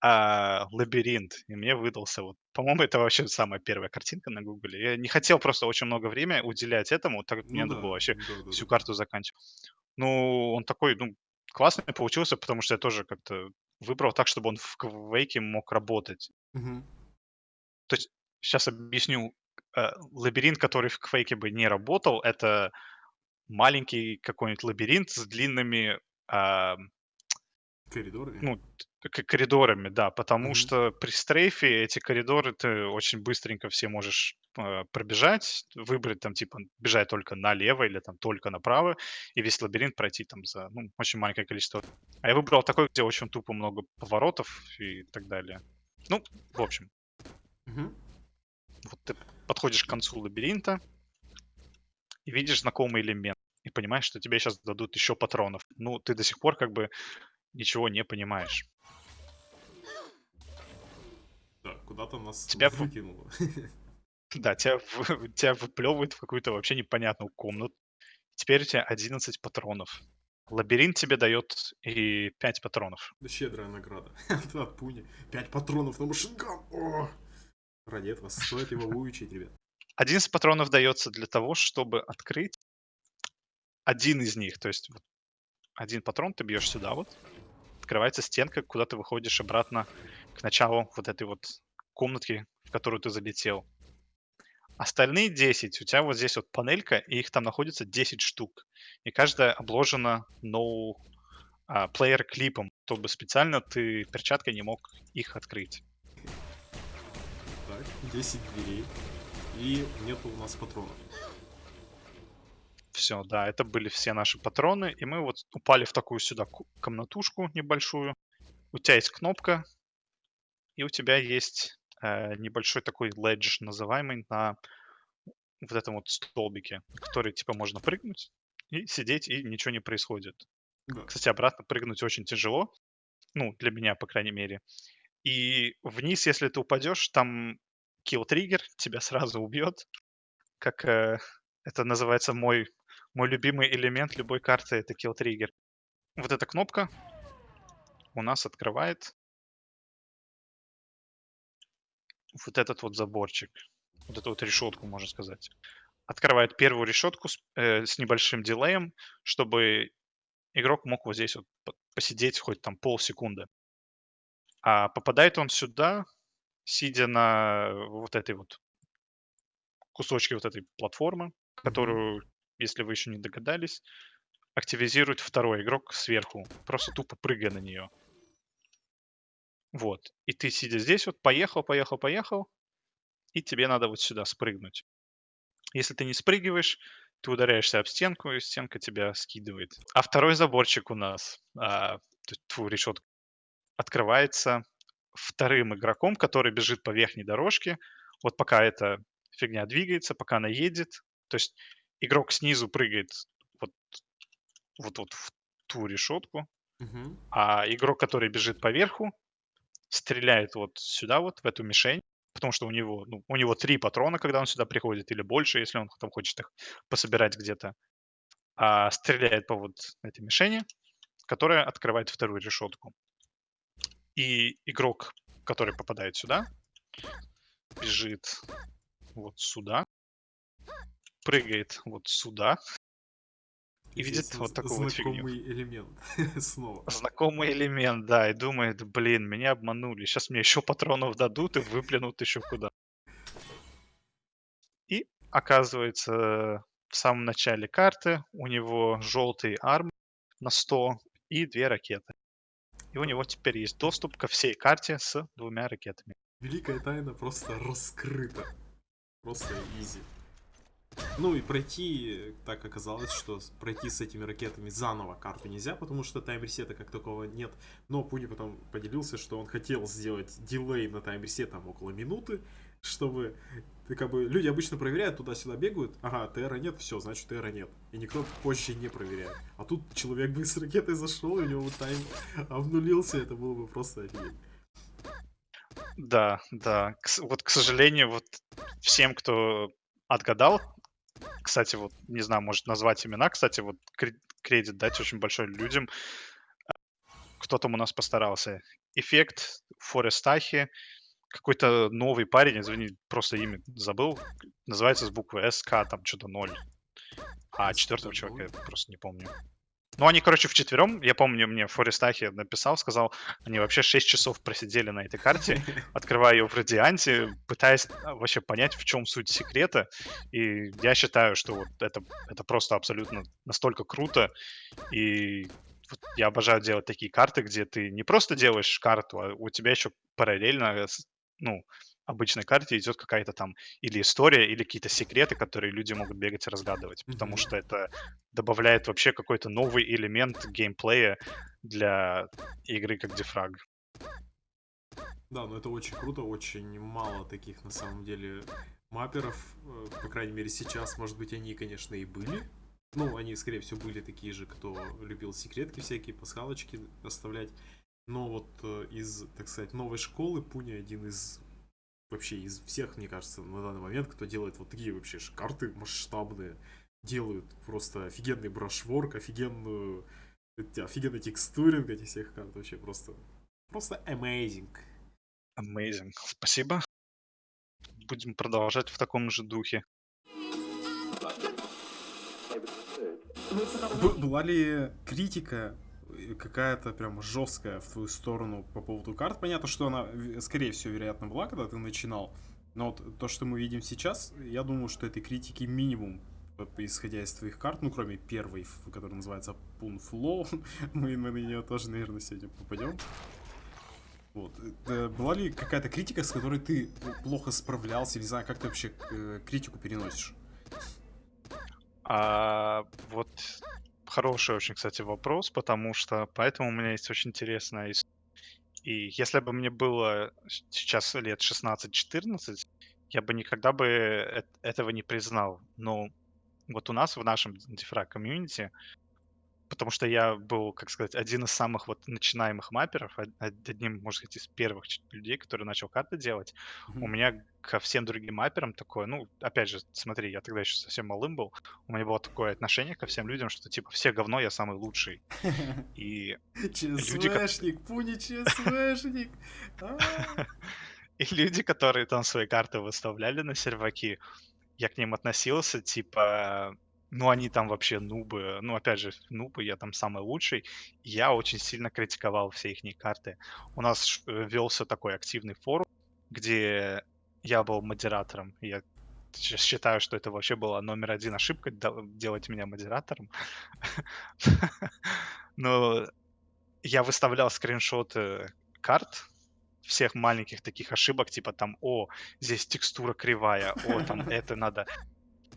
а, лабиринт. И мне выдался вот. По-моему, это вообще самая первая картинка на Гугле. Я не хотел просто очень много времени уделять этому, так как мне Ну надо было вообще всю карту заканчивать. Ну, он такой, ну, классный получился, потому что я тоже как-то выбрал так, чтобы он в Квейке мог работать. Мгм. Сейчас объясню. Э, Лабиринт, который в Квейке бы не работал, это маленький какой-нибудь лабиринт с длинными а, Коридоры? ну, к- коридорами, да, потому Мгм. что при стрейфе эти коридоры ты очень быстренько все можешь э, пробежать, выбрать там типа бежать только налево или там только направо, и весь лабиринт пройти там за ну, очень маленькое количество. А я выбрал такой, где очень тупо много поворотов и так далее. Ну, в общем, Мгм. Вот ты подходишь к концу лабиринта и видишь знакомый элемент. И понимаешь, что тебе сейчас дадут еще патронов. Ну, ты до сих пор как бы ничего не понимаешь. Да, куда-то нас Тебя выкинуло. Да, тебя, тебя выплевывает в какую-то вообще непонятную комнату. Теперь у тебя 11 патронов. Лабиринт тебе дает и 5 патронов. Щедрая награда. От Пуни. Пять патронов на машинган. О! Ради этого стоит его выучить, ребят. 11 патронов дается для того, чтобы открыть один из них. То есть один патрон ты бьешь сюда вот, открывается стенка, куда ты выходишь обратно к началу вот этой вот комнатки, в которую ты залетел. Остальные 10, у тебя вот здесь вот панелька, и их там находится 10 штук. И каждая обложена no а, чтобы специально ты перчаткой не мог их открыть. Так, 10 дверей. И нету у нас патронов. Все, да, это были все наши патроны, и мы вот упали в такую сюда ку- комнатушку небольшую. У тебя есть кнопка, и у тебя есть э, небольшой такой ледж, называемый на вот этом вот столбике, который типа можно прыгнуть и сидеть, и ничего не происходит. Кстати, обратно прыгнуть очень тяжело, ну, для меня, по крайней мере. И вниз, если ты упадешь, там kill триггер тебя сразу убьет, как э, это называется мой мой любимый элемент любой карты это kill триггер. Вот эта кнопка у нас открывает вот этот вот заборчик, вот эту вот решетку, можно сказать. Открывает первую решетку с, э, с небольшим дилеем, чтобы игрок мог вот здесь вот по- посидеть хоть там полсекунды. А попадает он сюда, сидя на вот этой вот кусочке вот этой платформы, которую, если вы еще не догадались, активизирует второй игрок сверху, просто тупо прыгая на нее. Вот. И ты, сидя здесь, вот поехал, поехал, поехал, и тебе надо вот сюда спрыгнуть. Если ты не спрыгиваешь, ты ударяешься об стенку, и стенка тебя скидывает. А второй заборчик у нас, а, тьфу, решетка, открывается вторым игроком, который бежит по верхней дорожке. Вот пока эта фигня двигается, пока она едет. То есть игрок снизу прыгает вот, вот, вот в ту решетку, Мгм. а игрок, который бежит по верху, стреляет вот сюда вот, в эту мишень, потому что у него, ну, у него три патрона, когда он сюда приходит, или больше, если он там хочет их пособирать где-то. А стреляет по вот этой мишени, которая открывает вторую решетку. И игрок, который попадает сюда, бежит вот сюда, прыгает вот сюда, И видит Здесь вот з- такую вот фигню. Знакомый элемент. Снова. знакомый элемент, да, и думает, блин, меня обманули, сейчас мне еще патронов дадут и выплюнут еще куда. И оказывается, в самом начале карты у него желтый арм на 100 и две ракеты. И у него теперь есть доступ ко всей карте с двумя ракетами. Великая тайна просто раскрыта. Просто easy. Ну и пройти, так оказалось, что пройти с этими ракетами заново карту нельзя, потому что time reset а как такового нет. Но Пуни потом поделился, что он хотел сделать дилей на тайм-ресет там около минуты, чтобы как бы люди обычно проверяют, туда-сюда бегают, ага, ТРа нет, все, значит ТРа нет. И никто позже не проверяет. А тут человек бы с ракетой зашел, и у него тайм обнулился, это было бы просто офигеть. Да, да. К вот, к сожалению, вот всем, кто отгадал, кстати, вот, не знаю, может назвать имена, кстати, вот кре- кредит дать очень большой людям, кто там у нас постарался. Эффект, Форестахи, какой-то новый парень, извини, просто имя забыл, называется с буквы СК, там что-то 0. А четвертого человека я просто не помню. Ну, они, короче, вчетвером, я помню, мне Форестахи написал, сказал, они вообще 6 часов просидели на этой карте, открывая ее в радианте, пытаясь а, вообще понять, в чем суть секрета. И я считаю, что вот это, это просто абсолютно настолько круто. И вот я обожаю делать такие карты, где ты не просто делаешь карту, а у тебя еще параллельно, с- ну, обычной карте идет какая-то там или история, или какие-то секреты, которые люди могут бегать и разгадывать. Потому что это добавляет вообще какой-то новый элемент геймплея для игры как Дефраг. Да, но это очень круто, очень мало таких на самом деле маперов, э, по крайней мере сейчас, может быть они, конечно, и были. Ну, они, скорее всего, были такие же, кто любил секретки всякие, пасхалочки оставлять. Но вот э, из, так сказать, новой школы Пуни один из вообще из всех, мне кажется, на данный момент, кто делает вот такие вообще карты масштабные, делают просто офигенный брашворк, офигенную офигенный текстуринг этих всех карт, вообще просто просто amazing. Amazing. Спасибо. Будем продолжать в таком же духе. Б- была ли критика какая-то прям жесткая в твою сторону по поводу карт? Понятно, что она, скорее всего, вероятно, была, когда ты начинал. Но вот то, что мы видим сейчас, я думаю, что этой критики минимум, исходя из твоих карт, ну, кроме первой, которая называется Flow, мы, мы на нее тоже, наверное, сегодня попадем. Вот. э, Была ли какая-то критика, с которой ты плохо справлялся, не знаю, как ты вообще э, критику переносишь? А, вот хороший очень, кстати, вопрос, потому что поэтому у меня есть очень интересная история. И если бы мне было сейчас лет 16-14, я бы никогда бы этого не признал. Но вот у нас в нашем дифраг комьюнити, потому что я был, как сказать, один из самых вот начинаемых мапперов, од- од- одним, может сказать, из первых людей, который начал карты делать, у Мгм. меня ко всем другим мапперам такое, ну, опять же, смотри, я тогда еще совсем малым был, у меня было такое отношение ко всем людям, что типа все говно, я самый лучший. И, ЧСВшник, Пуни ЧСВшник. А. и люди, которые там свои карты выставляли на серваки, я к ним относился, типа, ну, они там вообще нубы, ну, опять же, нубы, я там самый лучший. Я очень сильно критиковал все их карты. У нас э, велся такой активный форум, где я был модератором. Я щ- считаю, что это вообще была номер один ошибка делать меня модератором. Но я выставлял скриншоты карт всех маленьких таких ошибок, типа там, о, здесь текстура кривая, о, там это надо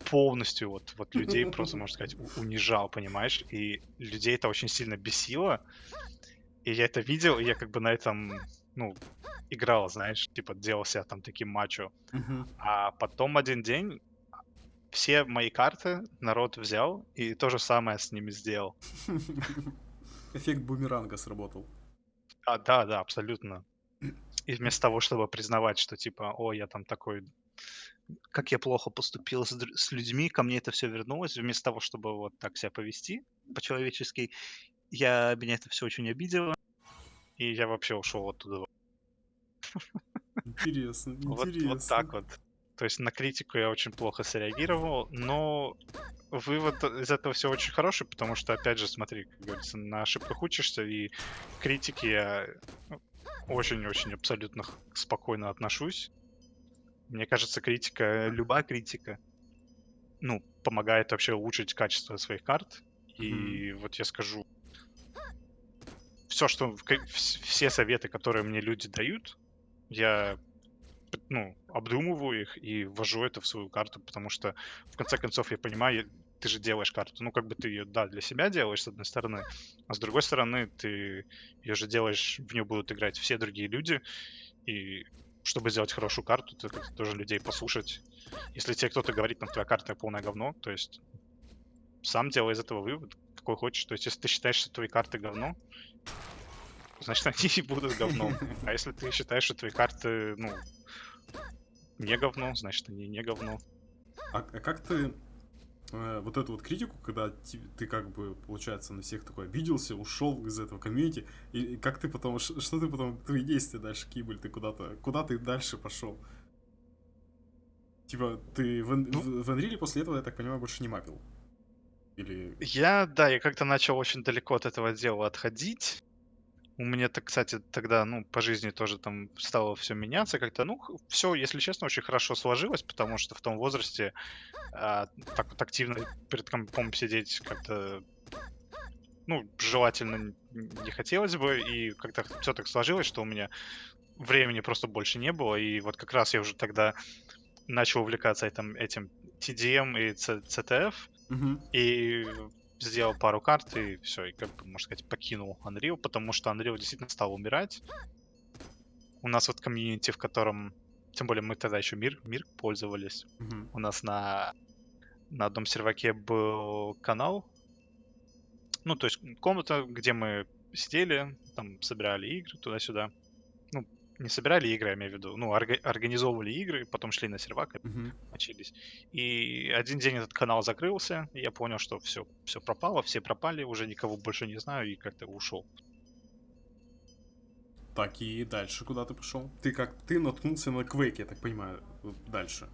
полностью вот, вот людей просто, можно сказать, унижал, понимаешь? И людей это очень сильно бесило. И я это видел, и я как бы на этом, ну, играл, знаешь, типа делал себя там таким мачо. А потом один день все мои карты народ взял и то же самое с ними сделал. Эффект бумеранга сработал. А, да, да, абсолютно. И вместо того, чтобы признавать, что типа, о, я там такой, как я плохо поступил с, с людьми, ко мне это все вернулось, вместо того, чтобы вот так себя повести по-человечески, я, меня это все очень обидело, и я вообще ушел оттуда. Интересно, Вот, интересно. вот так вот. То есть на критику я очень плохо среагировал, но вывод из этого все очень хороший, потому что, опять же, смотри, как говорится, на ошибках учишься, и к критике я ну, очень-очень абсолютно спокойно отношусь. Мне кажется, критика, любая критика, ну, помогает вообще улучшить качество своих карт. И вот я скажу, все, что все советы, которые мне люди дают, я ну, обдумываю их и ввожу это в свою карту, потому что, в конце концов, я понимаю, ты же делаешь карту. Ну, как бы ты ее, да, для себя делаешь, с одной стороны, а с другой стороны, ты ее же делаешь, в нее будут играть все другие люди, и чтобы сделать хорошую карту, ты как-то тоже людей послушать. Если тебе кто-то говорит, там, твоя карта полное говно, то есть сам делай из этого вывод, какой хочешь. То есть, если ты считаешь, что твои карты говно, значит, они и будут говном. А если ты считаешь, что твои карты, ну, не говно, значит, они не говно. А, а как ты вот эту вот критику, когда ты как бы, получается, на всех такой обиделся, ушел из этого комьюнити, и, как ты потом, что ты потом, твои действия дальше, были, ты куда-то, куда ты дальше пошел? Типа, ты в, Ну- в Unreal после этого, я так понимаю, больше не мапил? Или... Я, да, я как-то начал очень далеко от этого дела отходить. У меня, так, кстати, тогда, ну, по жизни тоже там стало все меняться как-то. Ну, все, если честно, очень хорошо сложилось, потому что в том возрасте а, так вот активно перед компом сидеть как-то, ну, желательно не хотелось бы, и как-то все так сложилось, что у меня времени просто больше не было, и вот как раз я уже тогда начал увлекаться этим, этим TDM и CTF, Мгм. и сделал пару карт, и все, и как бы, можно сказать, покинул Unreal, потому что Unreal действительно стал умирать. у нас вот комьюнити, в котором... Тем более мы тогда еще мир, мир пользовались. Мгм. У нас на, на одном серваке был канал. Ну, то есть комната, где мы сидели, там собирали игры туда-сюда. Не собирали игры, я имею в виду. Ну, орга- организовывали игры, потом шли на сервак и Мгм. мочились. И один день этот канал закрылся, и я понял, что все, все пропало, все пропали, уже никого больше не знаю, и как-то ушел. Так, и дальше куда ты пошел? Ты как, ты наткнулся на Quake, я так понимаю, дальше.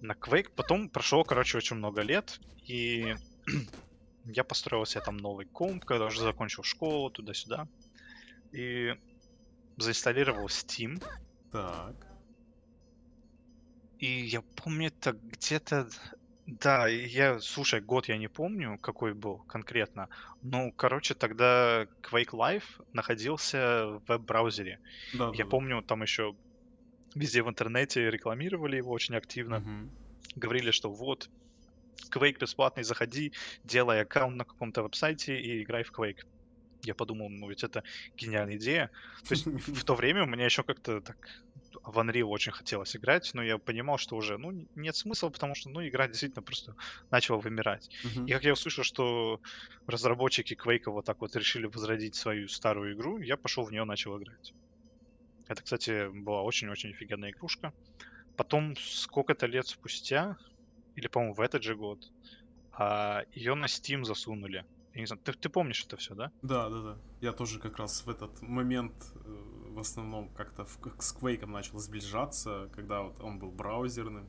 на Quake. Потом прошло, короче, очень много лет, и я построил себе там новый комп, когда уже закончил школу, туда-сюда. И заинсталлировал Steam. Так. И я помню, это где-то... Да, я, слушай, год я не помню, какой был конкретно. Ну, короче, тогда Quake Live находился в веб-браузере. Да, Я да, помню, там еще везде в интернете рекламировали его очень активно. Мгм. говорили, что вот, Quake бесплатный, заходи, делай аккаунт на каком-то веб-сайте и играй в Quake. Я подумал, ну ведь это гениальная идея. То есть в то время у меня еще как-то так в Unreal очень хотелось играть, но я понимал, что уже, ну, нет смысла, потому что, ну, игра действительно просто начала вымирать. Мгм. И как я услышал, что разработчики Quake вот так вот решили возродить свою старую игру, я пошел в нее начал играть. Это, кстати, была очень-очень офигенная игрушка. Потом, сколько-то лет спустя, или, по-моему, в этот же год, ее на Steam засунули. Я не знаю, ты, ты помнишь это все, да? Да, да, да. Я тоже как раз в этот момент э, в основном как-то в- к- с Quake начал сближаться, когда вот он был браузерным.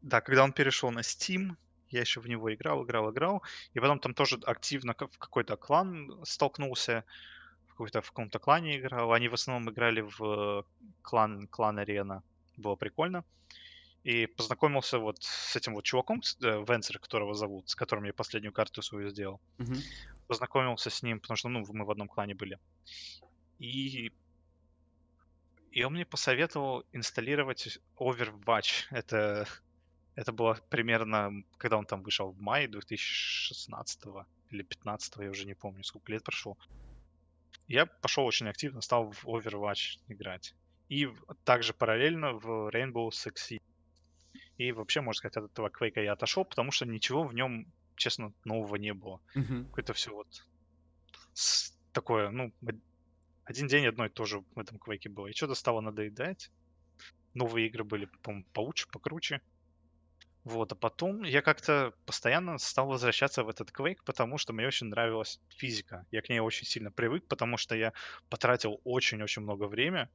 Да, когда он перешел на Steam, я еще в него играл, играл, играл, и потом там тоже активно в какой-то клан столкнулся, в какой-то в каком-то клане играл. Они в основном играли в клан, клан арена. Было прикольно. И познакомился вот с этим вот чуваком, э, Венсер, которого зовут, с которым я последнюю карту свою сделал. Мгм. Познакомился с ним, потому что, ну, мы в одном клане были. И, и он мне посоветовал инсталлировать Overwatch. Это, это было примерно, когда он там вышел в мае 2016 или 15 я уже не помню, сколько лет прошло. Я пошел очень активно, стал в Overwatch играть. И также параллельно в Rainbow Six. И вообще, можно сказать, от этого Quake я отошел, потому что ничего в нем, честно, нового не было. Мгм. Какое-то все вот такое, ну, од- один день одно и то же в этом Quake было. И что-то стало надоедать. Новые игры были, по-моему, поуче, покруче. Вот, а потом я как-то постоянно стал возвращаться в этот Quake, потому что мне очень нравилась физика. Я к ней очень сильно привык, потому что я потратил очень-очень много времени,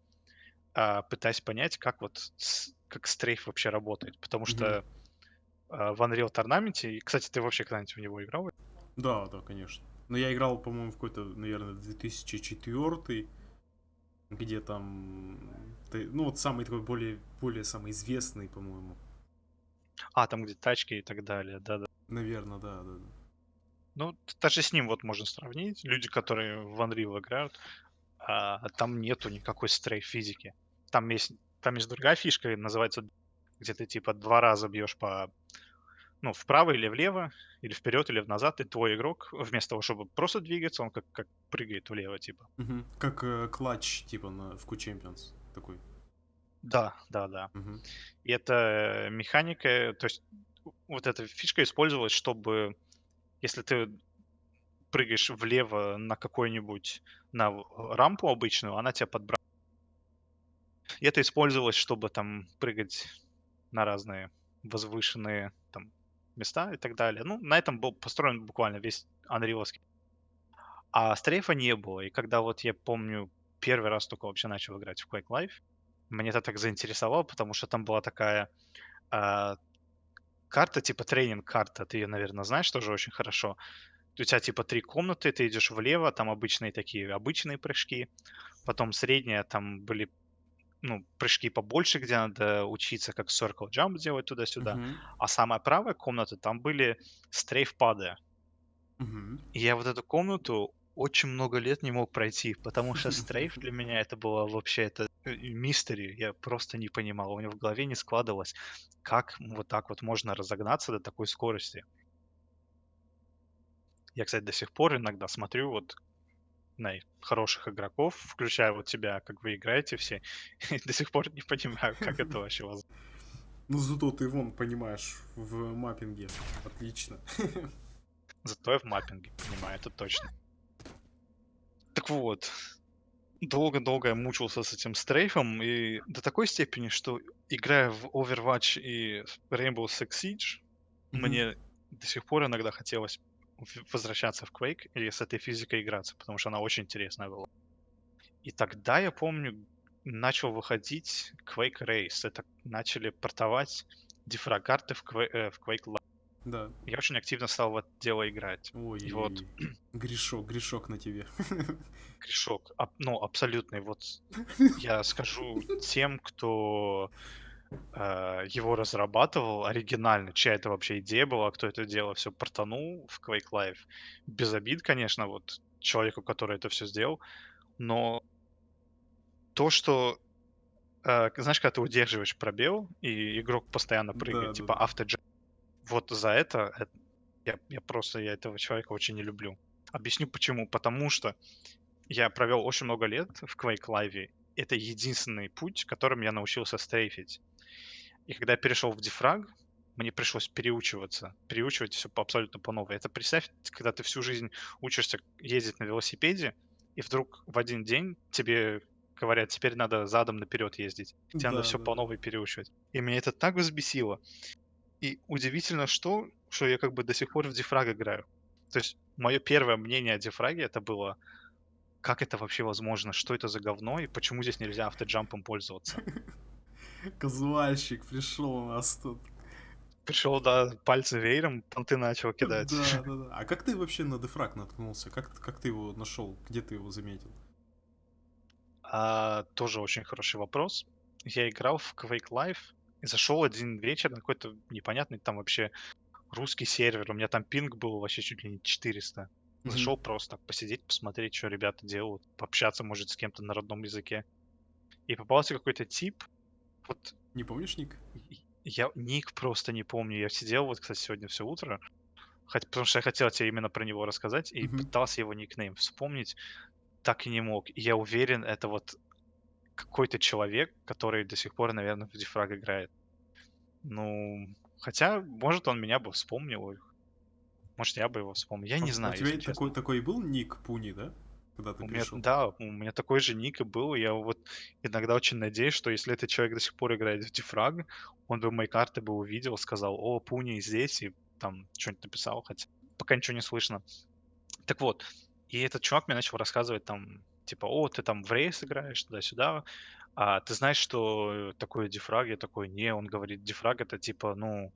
а, пытаясь понять, как вот как стрейф вообще работает. Потому что а, в Unreal Tournament, и, кстати, ты вообще когда-нибудь в него играл? Да, да, конечно. Но я играл, по-моему, в какой-то, наверное, 2004 где там, ну вот самый такой более, более самый известный, по-моему. А, там где тачки и так далее, да-да. Наверное, да, да. да. Ну, даже с ним вот можно сравнить. Люди, которые в Unreal играют, а, там нету никакой стрейф физики. Там есть, там есть другая фишка, называется, где ты типа два раза бьешь по, ну, вправо или влево, или вперед, или назад, и твой игрок, вместо того, чтобы просто двигаться, он как, как прыгает влево, типа. Мгм. Как э, клатч, типа, на, в Q Champions такой. Да, да, да. Мгм. И эта механика, то есть вот эта фишка использовалась, чтобы если ты прыгаешь влево на какой-нибудь, на в- рампу обычную, она тебя подбрасывает. И это использовалось, чтобы там прыгать на разные возвышенные там места и так далее. Ну, на этом был построен буквально весь Unreal'овский. А стрейфа не было. И когда вот я помню, первый раз только вообще начал играть в Quake Live, мне это так заинтересовало, потому что там была такая а, карта, типа тренинг-карта, ты ее, наверное, знаешь тоже очень хорошо. У тебя типа три комнаты, ты идешь влево, там обычные такие, обычные прыжки, потом средняя, там были ну, прыжки побольше, где надо учиться, как circle jump делать туда-сюда. Мгм. А самая правая комната, там были стрейф-пады. Мгм. И я вот эту комнату очень много лет не мог пройти, потому что стрейф для меня это было вообще это э, мистери. Я просто не понимал, у меня в голове не складывалось, как вот так вот можно разогнаться до такой скорости. Я, кстати, до сих пор иногда смотрю вот знаю, хороших игроков, включая вот тебя, как вы играете все, и до сих пор не понимаю, как это вообще возможно. Ну, зато ты вон понимаешь в маппинге. Отлично. Зато я в маппинге понимаю, это точно. Так вот, долго-долго я мучился с этим стрейфом, и до такой степени, что играя в Overwatch и Rainbow Six Siege, Мгм. мне до сих пор иногда хотелось возвращаться в Quake и с этой физикой играться, потому что она очень интересная была. И тогда, я помню, начал выходить Quake Race. Это начали портовать дифраг-карты в, Quake, э, в Quake Live. Да. Я очень активно стал в это дело играть. Ой, И вот грешок, грешок на тебе. грешок, аб- ну, абсолютный. Вот я скажу тем, кто э, его разрабатывал оригинально, чья это вообще идея была, кто это дело все портанул в Quake Live. Без обид, конечно, вот человеку, который это все сделал, но то, что, э, знаешь, когда ты удерживаешь пробел, и игрок постоянно прыгает, Да, типа да, автоджем, вот за это, э, я, я просто, я этого человека очень не люблю. Объясню почему. Потому что я провел очень много лет в Quake Live. Это единственный путь, которым я научился стрейфить. И когда я перешел в дефраг, мне пришлось переучиваться, переучивать все по, абсолютно по новой. Это представь, когда ты всю жизнь учишься ездить на велосипеде, и вдруг в один день тебе говорят, теперь надо задом наперед ездить. Тебе надо Да, все да, по новой переучивать. И меня это так взбесило. И удивительно, что, что я как бы до сих пор в дефраг играю. То есть мое первое мнение о дефраге это было, как это вообще возможно, что это за говно и почему здесь нельзя автоджампом пользоваться. Казуальщик пришел у нас тут. Пришел, да, пальцы веером, понты начал кидать. Да, да, да. А как ты вообще на дефраг наткнулся? Как, как ты его нашел? Где ты его заметил? А, тоже очень хороший вопрос. Я играл в Quake Live и зашел один вечер на какой-то непонятный там вообще русский сервер. У меня там пинг был вообще чуть ли не 400. Мгм. Зашел просто так посидеть, посмотреть, что ребята делают, пообщаться, может, с кем-то на родном языке. И попался какой-то тип. Вот Не помнишь ник? я ник просто не помню. Я сидел вот, кстати, сегодня все утро, хоть, потому что я хотел тебе именно про него рассказать, и Мгм. пытался его никнейм вспомнить, так и не мог. И я уверен, это вот какой-то человек, который до сих пор, наверное, в дефраг играет. Ну, хотя, может, он меня бы вспомнил. Может, я бы его вспомнил. Я А не у знаю, тебя если такой, такой был ник Пуни, да? Когда ты У меня, пришел? да, у меня такой же ник и был. Я вот иногда очень надеюсь, что если этот человек до сих пор играет в дефраг, он бы мои карты бы увидел, сказал, о, Пуни здесь, и там что-нибудь написал, хотя пока ничего не слышно. Так вот, и этот чувак мне начал рассказывать там, типа, о, ты там в рейс играешь, туда-сюда, а ты знаешь, что такое дефраг? Я такой, не, он говорит, дефраг это типа, ну,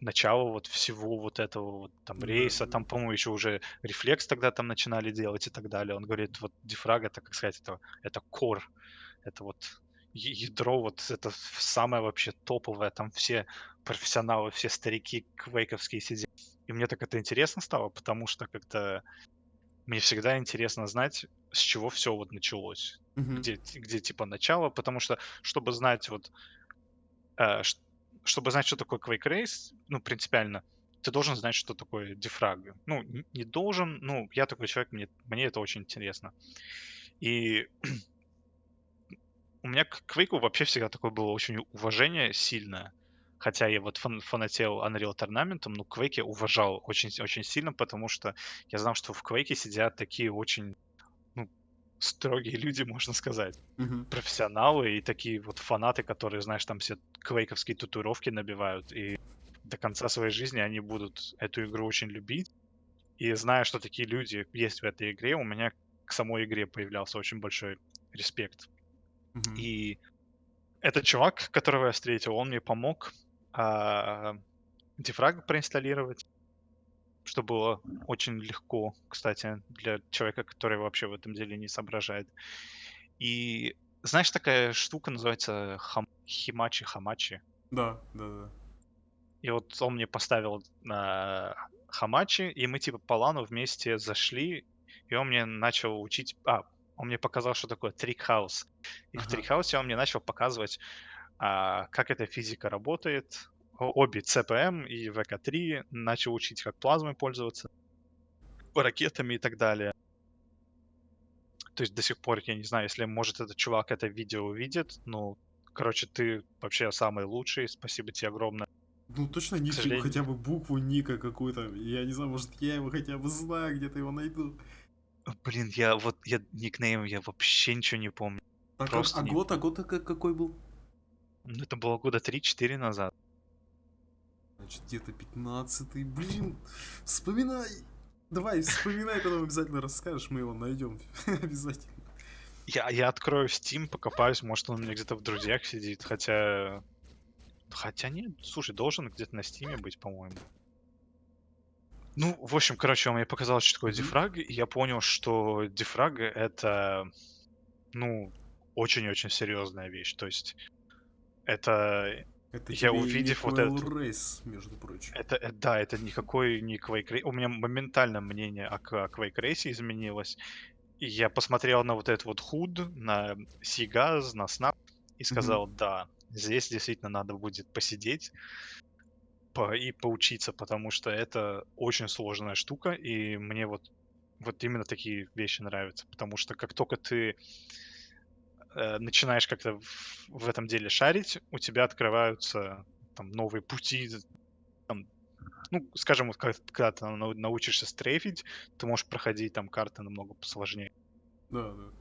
начало вот всего вот этого вот там рейса, там, по-моему, еще уже рефлекс тогда там начинали делать и так далее. Он говорит, вот дефраг это, как сказать, это, это core, это вот ядро, вот это самое вообще топовое, там все профессионалы, все старики квейковские сидят. И мне так это интересно стало, потому что как-то мне всегда интересно знать, с чего все вот началось. Мгм. Где, где типа начало, потому что, чтобы знать вот э, чтобы знать, что такое Quake Race, ну, принципиально, ты должен знать, что такое дефраг. Ну, не должен, ну, я такой человек, мне, мне это очень интересно. И у меня к Quake вообще всегда такое было очень уважение сильное. Хотя я вот фан- фанател Unreal Tournament, ну, Quake я уважал очень, с- очень сильно, потому что я знал, что в Quake сидят такие очень, строгие люди, можно сказать Мгм. профессионалы и такие вот фанаты, которые, знаешь, там все квейковские татуировки набивают, и до конца своей жизни они будут эту игру очень любить. И зная, что такие люди есть в этой игре, у меня к самой игре появлялся очень большой респект. Мгм. И этот чувак, которого я встретил, он мне помог а, дефраг проинсталлировать, что было очень легко, кстати, для человека, который вообще в этом деле не соображает. И знаешь, такая штука называется хам... химачи, хамачи. Да, да, да. И вот он мне поставил на хамачи, и мы типа по лану вместе зашли, и он мне начал учить... А, он мне показал, что такое трикхаус. И в Ага. трикхаусе он мне начал показывать, а, как эта физика работает. Обе CPM и VK3 начал учить, как плазмой пользоваться, ракетами и так далее. То есть до сих пор, я не знаю, если, может, этот чувак это видео увидит, ну, короче, ты вообще самый лучший, спасибо тебе огромное. Ну точно типа, сожалению. хотя бы букву ника какую-то. Я не знаю, может я его хотя бы знаю, где-то его найду. Блин, я вот, я никнейм, я вообще ничего не помню. Так, а- Просто а не- год, а год как- какой был? Ну, Это было года 3-4 назад. Значит, где-то 15 Блин, вспоминай. Давай, вспоминай, потом обязательно расскажешь, мы его найдем. Обязательно. Я, я открою Steam, покопаюсь, может, он у меня где-то в друзьях сидит, хотя... Хотя нет, слушай, должен где-то на Стиме быть, по-моему. Ну, в общем, короче, он мне показал, что такое дефраг, и я понял, что дефраг — это, ну, очень-очень серьезная вещь. То есть это Это Я увидев вот Coil это- Race, между прочим. Это, э, да, это никакой не Quake Race. У меня моментально мнение о, Quake Race изменилось. И я посмотрел на вот этот вот худ, на Сигаз, на Snap и сказал, да, здесь действительно надо будет посидеть по- и поучиться, потому что это очень сложная штука, и мне вот, вот именно такие вещи нравятся, потому что как только ты э, начинаешь как-то в, в этом деле шарить, у тебя открываются там новые пути, там, ну, скажем, вот когда ты нау- научишься стрейфить, ты можешь проходить там карты намного посложнее. Да, да.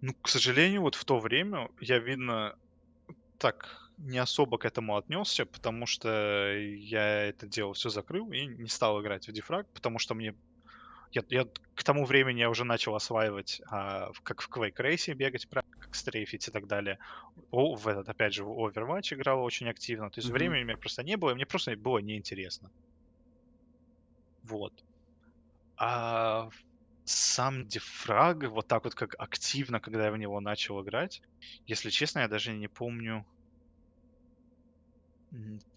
Ну, к сожалению, вот в то время я, видно, так не особо к этому отнесся, потому что я это дело все закрыл и не стал играть в дефраг, потому что мне я, я к тому времени я уже начал осваивать, а, как в Quake Race бегать, правильно, стрейфить и так далее. О, в этот, опять же, в Overwatch играл очень активно. То есть Мгм. времени у меня просто не было, и мне просто было неинтересно. Вот. А сам дефраг, вот так вот как активно, когда я в него начал играть, если честно, я даже не помню.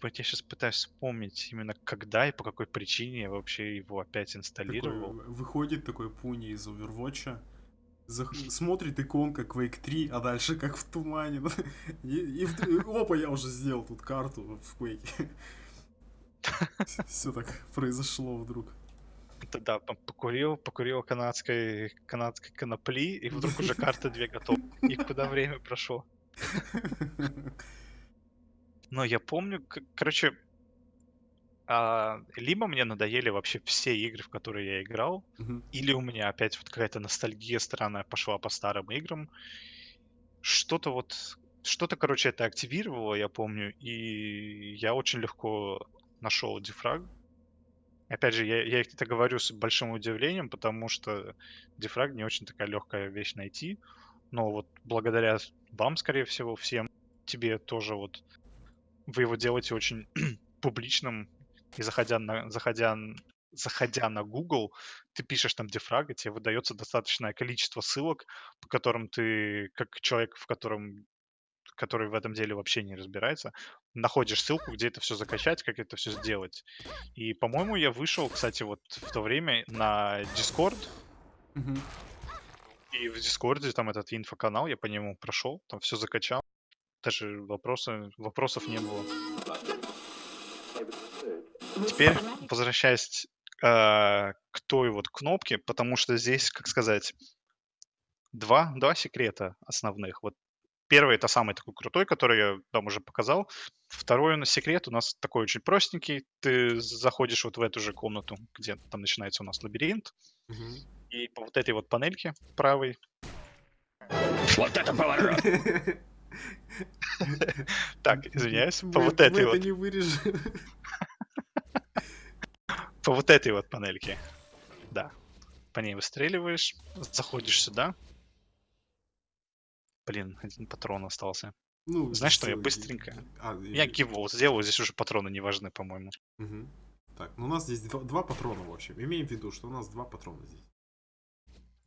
Вот я сейчас пытаюсь вспомнить именно когда и по какой причине я вообще его опять Такой, инсталлировал. в- выходит такой пуни из Overwatch, зах- смотрит иконка Quake 3, а дальше как в тумане. И, и вдруг- опа, я уже сделал тут карту в Quake. Все так произошло вдруг. Да, по- покурил, покурил канадской, канадской конопли, и вдруг уже карты две готовы. И куда время прошло. Но я помню, короче, а, либо мне надоели вообще все игры, в которые я играл, Мгм. или у меня опять вот какая-то ностальгия странная пошла по старым играм. Что-то вот, что-то, короче, это активировало, я помню, и я очень легко нашел дефраг. Опять же, я, я это говорю с большим удивлением, потому что дефраг не очень такая легкая вещь найти. Но вот благодаря вам, скорее всего, всем, тебе тоже вот вы его делаете очень публичным, и заходя на, заходя, заходя на Google, ты пишешь там дефраг, и тебе выдается достаточное количество ссылок, по которым ты, как человек, в котором который в этом деле вообще не разбирается, находишь ссылку, где это все закачать, как это все сделать. И, по-моему, я вышел, кстати, вот в то время на Discord, Мгм. и в Дискорде там этот инфоканал, я по нему прошел, там все закачал. Даже вопросы, вопросов не было. Теперь возвращаясь э, к той вот кнопке, потому что здесь, как сказать, два, два секрета основных. Вот первый это самый такой крутой, который я вам уже показал. Второй у нас секрет у нас такой очень простенький. Ты заходишь вот в эту же комнату, где там начинается у нас лабиринт, Мгм. и по вот этой вот панельке правой Вот это поворот! Так, извиняюсь, по вот мы этой это вот, не вырежем. по вот этой вот панельке. Да. По ней выстреливаешь, заходишь сюда. Блин, один патрон остался. Ну, Знаешь что, я быстренько. А, Я и- гивол сделаю, здесь уже патроны не важны, по-моему. Мгм. Так, ну у нас здесь два, два патрона, в общем. Имеем в виду, что у нас два патрона здесь.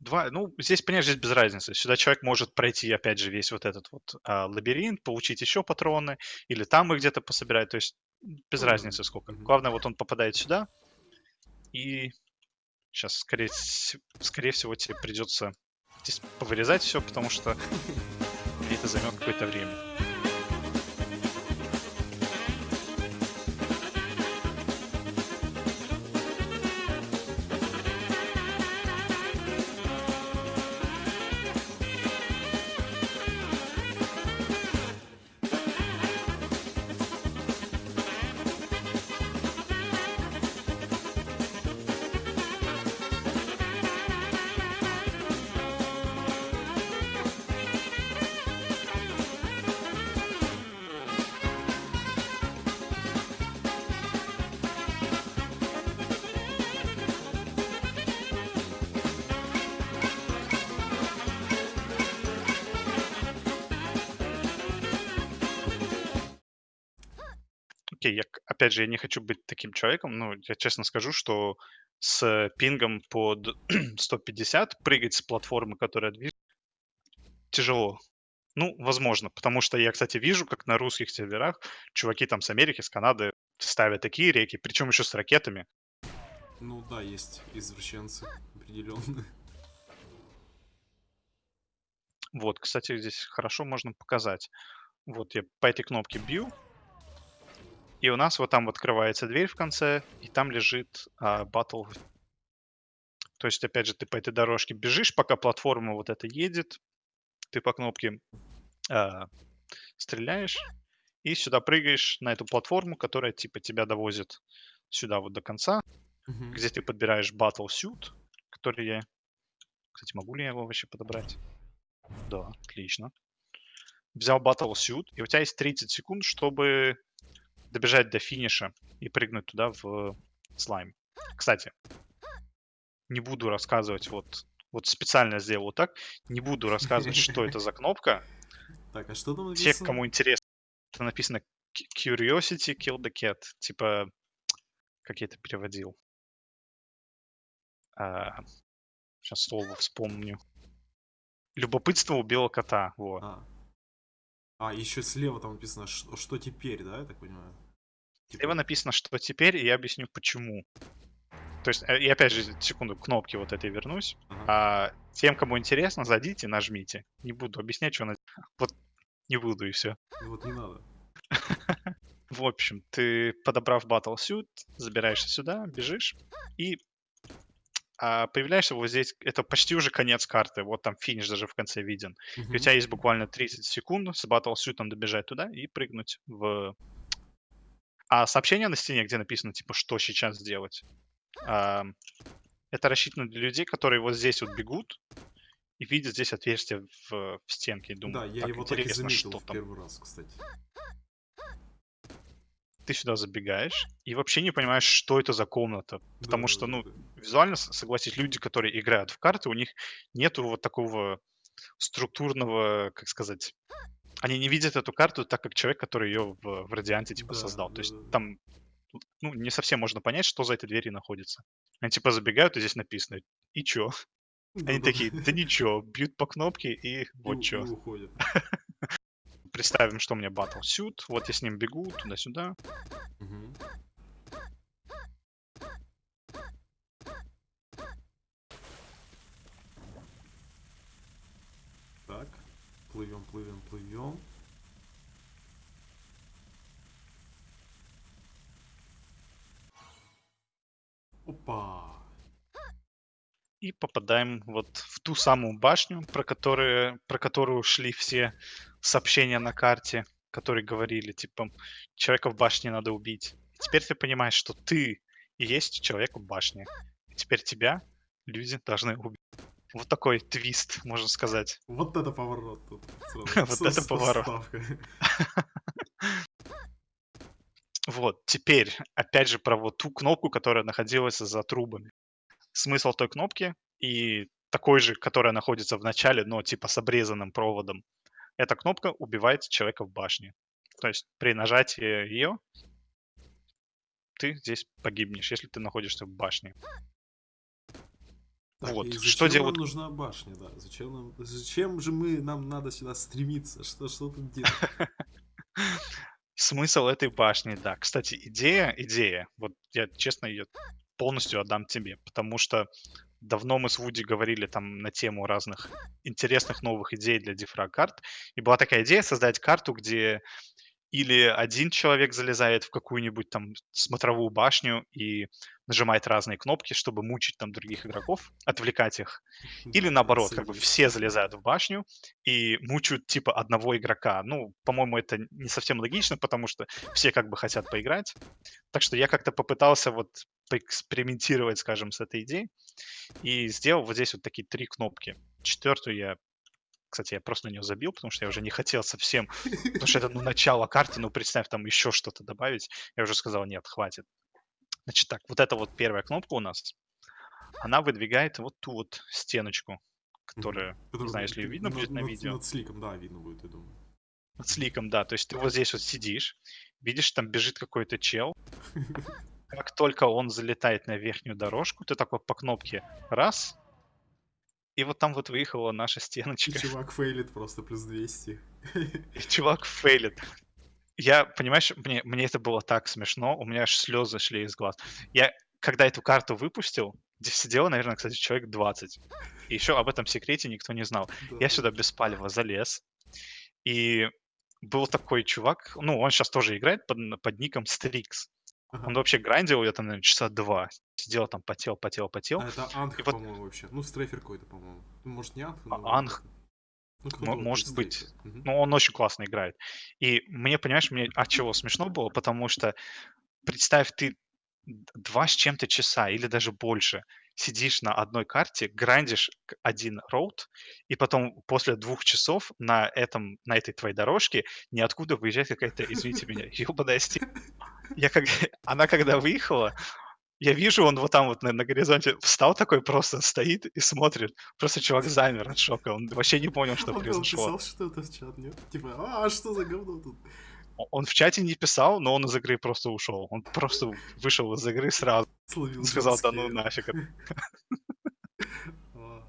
Два, ну, здесь, понимаешь, здесь без разницы. Сюда человек может пройти, опять же, весь вот этот вот а, лабиринт, получить еще патроны, или там их где-то пособирать. То есть без Ну разницы сколько. Главное, вот он попадает сюда, и сейчас, скорее, скорее всего, тебе придется здесь повырезать все, потому что это займет какое-то время. Окей, я, опять же, я не хочу быть таким человеком, но я честно скажу, что с пингом под 150 прыгать с платформы, которая движется, тяжело. Ну, возможно, потому что я, кстати, вижу, как на русских серверах чуваки там с Америки, с Канады ставят такие реки, причем еще с ракетами. Ну да, есть извращенцы определенные. Вот, кстати, здесь хорошо можно показать. Вот я по этой кнопке бью, и у нас вот там вот открывается дверь в конце, и там лежит а, батл. То есть, опять же, ты по этой дорожке бежишь, пока платформа вот эта едет, ты по кнопке а, стреляешь, и сюда прыгаешь на эту платформу, которая типа тебя довозит сюда вот до конца, Мгм. где ты подбираешь Battle Suit, который я... Кстати, могу ли я его вообще подобрать? Да, отлично. Взял Battle Suit, и у тебя есть 30 секунд, чтобы добежать до финиша и прыгнуть туда в слайм. Кстати, не буду рассказывать, вот, вот специально сделал вот так, не буду рассказывать, что это за кнопка. Так, а что там написано? кому интересно, это написано Cu- Curiosity Kill the Cat. Типа, как я это переводил? сейчас слово вспомню. Любопытство убило кота. Вот. А. А, еще слева там написано, что, что теперь, да, я так понимаю? Типа, Слева написано, что теперь, и я объясню, почему. То есть, э, и опять же, секунду, к кнопке вот этой вернусь. ага. А тем, кому интересно, зайдите, нажмите. Не буду объяснять, что она... Вот не буду, и все. Ну Вот не надо. В общем, ты, подобрав Battle Suit, забираешься сюда, бежишь, и а, появляешься вот здесь. Это почти уже конец карты. Вот там финиш даже в конце виден. И у тебя есть буквально 30 секунд с Battle Suit добежать туда и прыгнуть в... А сообщение на стене, где написано, типа, что сейчас делать, это рассчитано для людей, которые вот здесь вот бегут и видят здесь отверстие в, в стенке. И Да, я так его так и заметил что в там. первый раз, кстати. Ты сюда забегаешь и вообще не понимаешь, что это за комната. Потому что, ну, Да-да-да-да. визуально, согласись, люди, которые играют в карты, у них нету вот такого структурного, как сказать, они не видят эту карту так, как человек, который ее в, в Радианте, типа, Да, создал. То есть там, ну, не совсем можно понять, что за этой дверью находится. Они, типа, забегают, и здесь написано, и чё? Они Да-да-да. такие, да ничего, бьют по кнопке, и вот чё. и. Представим, что у меня Battle Suit, вот я с ним бегу туда-сюда. Так, плывем, плывем, плывем. Опа! и попадаем вот в ту самую башню, про, которые, про которую шли все сообщения на карте, которые говорили, типа, человека в башне надо убить. Теперь ты понимаешь, что ты и есть человек в башне. И теперь тебя люди должны убить. Вот такой твист, можно сказать. Вот это поворот тут. Вот это поворот. Вот, теперь, опять же, про вот ту кнопку, которая находилась за трубами. Смысл той кнопки и такой же, которая находится в начале, но типа с обрезанным проводом. Эта кнопка убивает человека в башне. То есть при нажатии ее ты здесь погибнешь, если ты находишься в башне. Так, Вот, что делают- нам нужна башня, да? Зачем нам... Зачем же мы... Нам надо сюда стремиться? Что, что тут делать? Смысл этой башни, да. Кстати, идея, идея, вот я честно ее полностью отдам тебе, потому что давно мы с Вуди говорили там на тему разных интересных новых идей для дифраг карт, и была такая идея создать карту, где или один человек залезает в какую-нибудь там смотровую башню и нажимает разные кнопки, чтобы мучить там других игроков, отвлекать их, или наоборот, как бы все залезают в башню и мучают типа одного игрока. Ну, по-моему, это не совсем логично, потому что все как бы хотят поиграть. Так что я как-то попытался вот поэкспериментировать, скажем, с этой идеей и сделал вот здесь вот такие три кнопки. Четвертую я, кстати, я просто на нее забил, потому что я уже не хотел совсем, потому что это ну начало карты, ну представь там еще что-то добавить. Я уже сказал, нет, хватит. Значит так, вот эта вот первая кнопка у нас, она выдвигает вот ту вот стеночку, которая, не Который знаю, если ее видно над- будет на над- видео. Над сликом, да, видно будет, я думаю. с ликом, да. То есть ты вот здесь вот сидишь, видишь, там бежит какой-то чел. Как только он залетает на верхнюю дорожку, ты такой по кнопке раз, и вот там вот выехала наша И стеночка. чувак фейлит просто плюс 200. И чувак фейлит. Я, понимаешь, мне, мне это было так смешно, у меня аж слезы шли из глаз. Я, когда эту карту выпустил, сидело, наверное, кстати, человек 20. И еще об этом секрете никто не знал. Я Да-да. сюда без палева залез, и был такой чувак, ну, он сейчас тоже играет под, под ником Strix. Ага. Он вообще грандил это, наверное, часа два. Сидел там, потел, потел, потел. А это Анх, вот- по-моему, вообще. Ну, стрейфер какой-то, по-моему. Ну, может, не Анх, А, но... Анх. Ну, кто-то Мо- вот может быть. стрейфера. Мгм. Ну, он очень классно играет. И мне, понимаешь, мне от чего смешно было, потому что представь, ты д- два с чем-то часа или даже больше сидишь на одной карте, грандишь один роут, и потом после двух часов на, этом, на этой твоей дорожке ниоткуда выезжает какая-то, извините меня, ебаная Я как... Она когда выехала, я вижу, он вот там вот на, на горизонте встал такой, просто стоит и смотрит. Просто чувак замер от шока, он вообще не понял, что Он произошло. писал что-то в чат, нет? Типа, а, что за говно тут? Он в чате не писал, но он из игры просто ушел. Он просто вышел из игры сразу. Словил Сказал, да ну нафиг. это». А.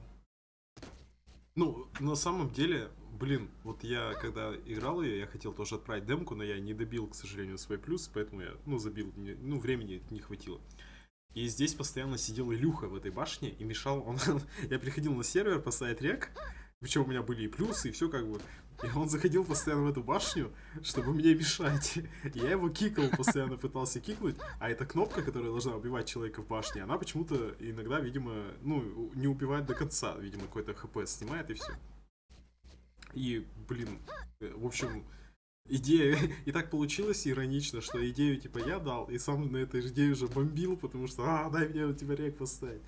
Ну, на самом деле, блин, вот я когда играл ее, я хотел тоже отправить демку, но я не добил, к сожалению, свой плюс, поэтому я, ну, забил, мне- ну, времени не хватило. И здесь постоянно сидел Илюха в этой башне и мешал, он, я приходил на сервер поставить рек, причем у меня были и плюсы, и все как бы. И он заходил постоянно в эту башню, чтобы мне мешать. Я его кикал, постоянно пытался кикнуть, а эта кнопка, которая должна убивать человека в башне, она почему-то иногда, видимо, ну, не убивает до конца, видимо, какой-то хп снимает и все. И, блин, э, в общем, идея... И так получилось иронично, что идею, типа, я дал, и сам на этой идее уже бомбил, потому что, а, дай мне у тебя рек поставить.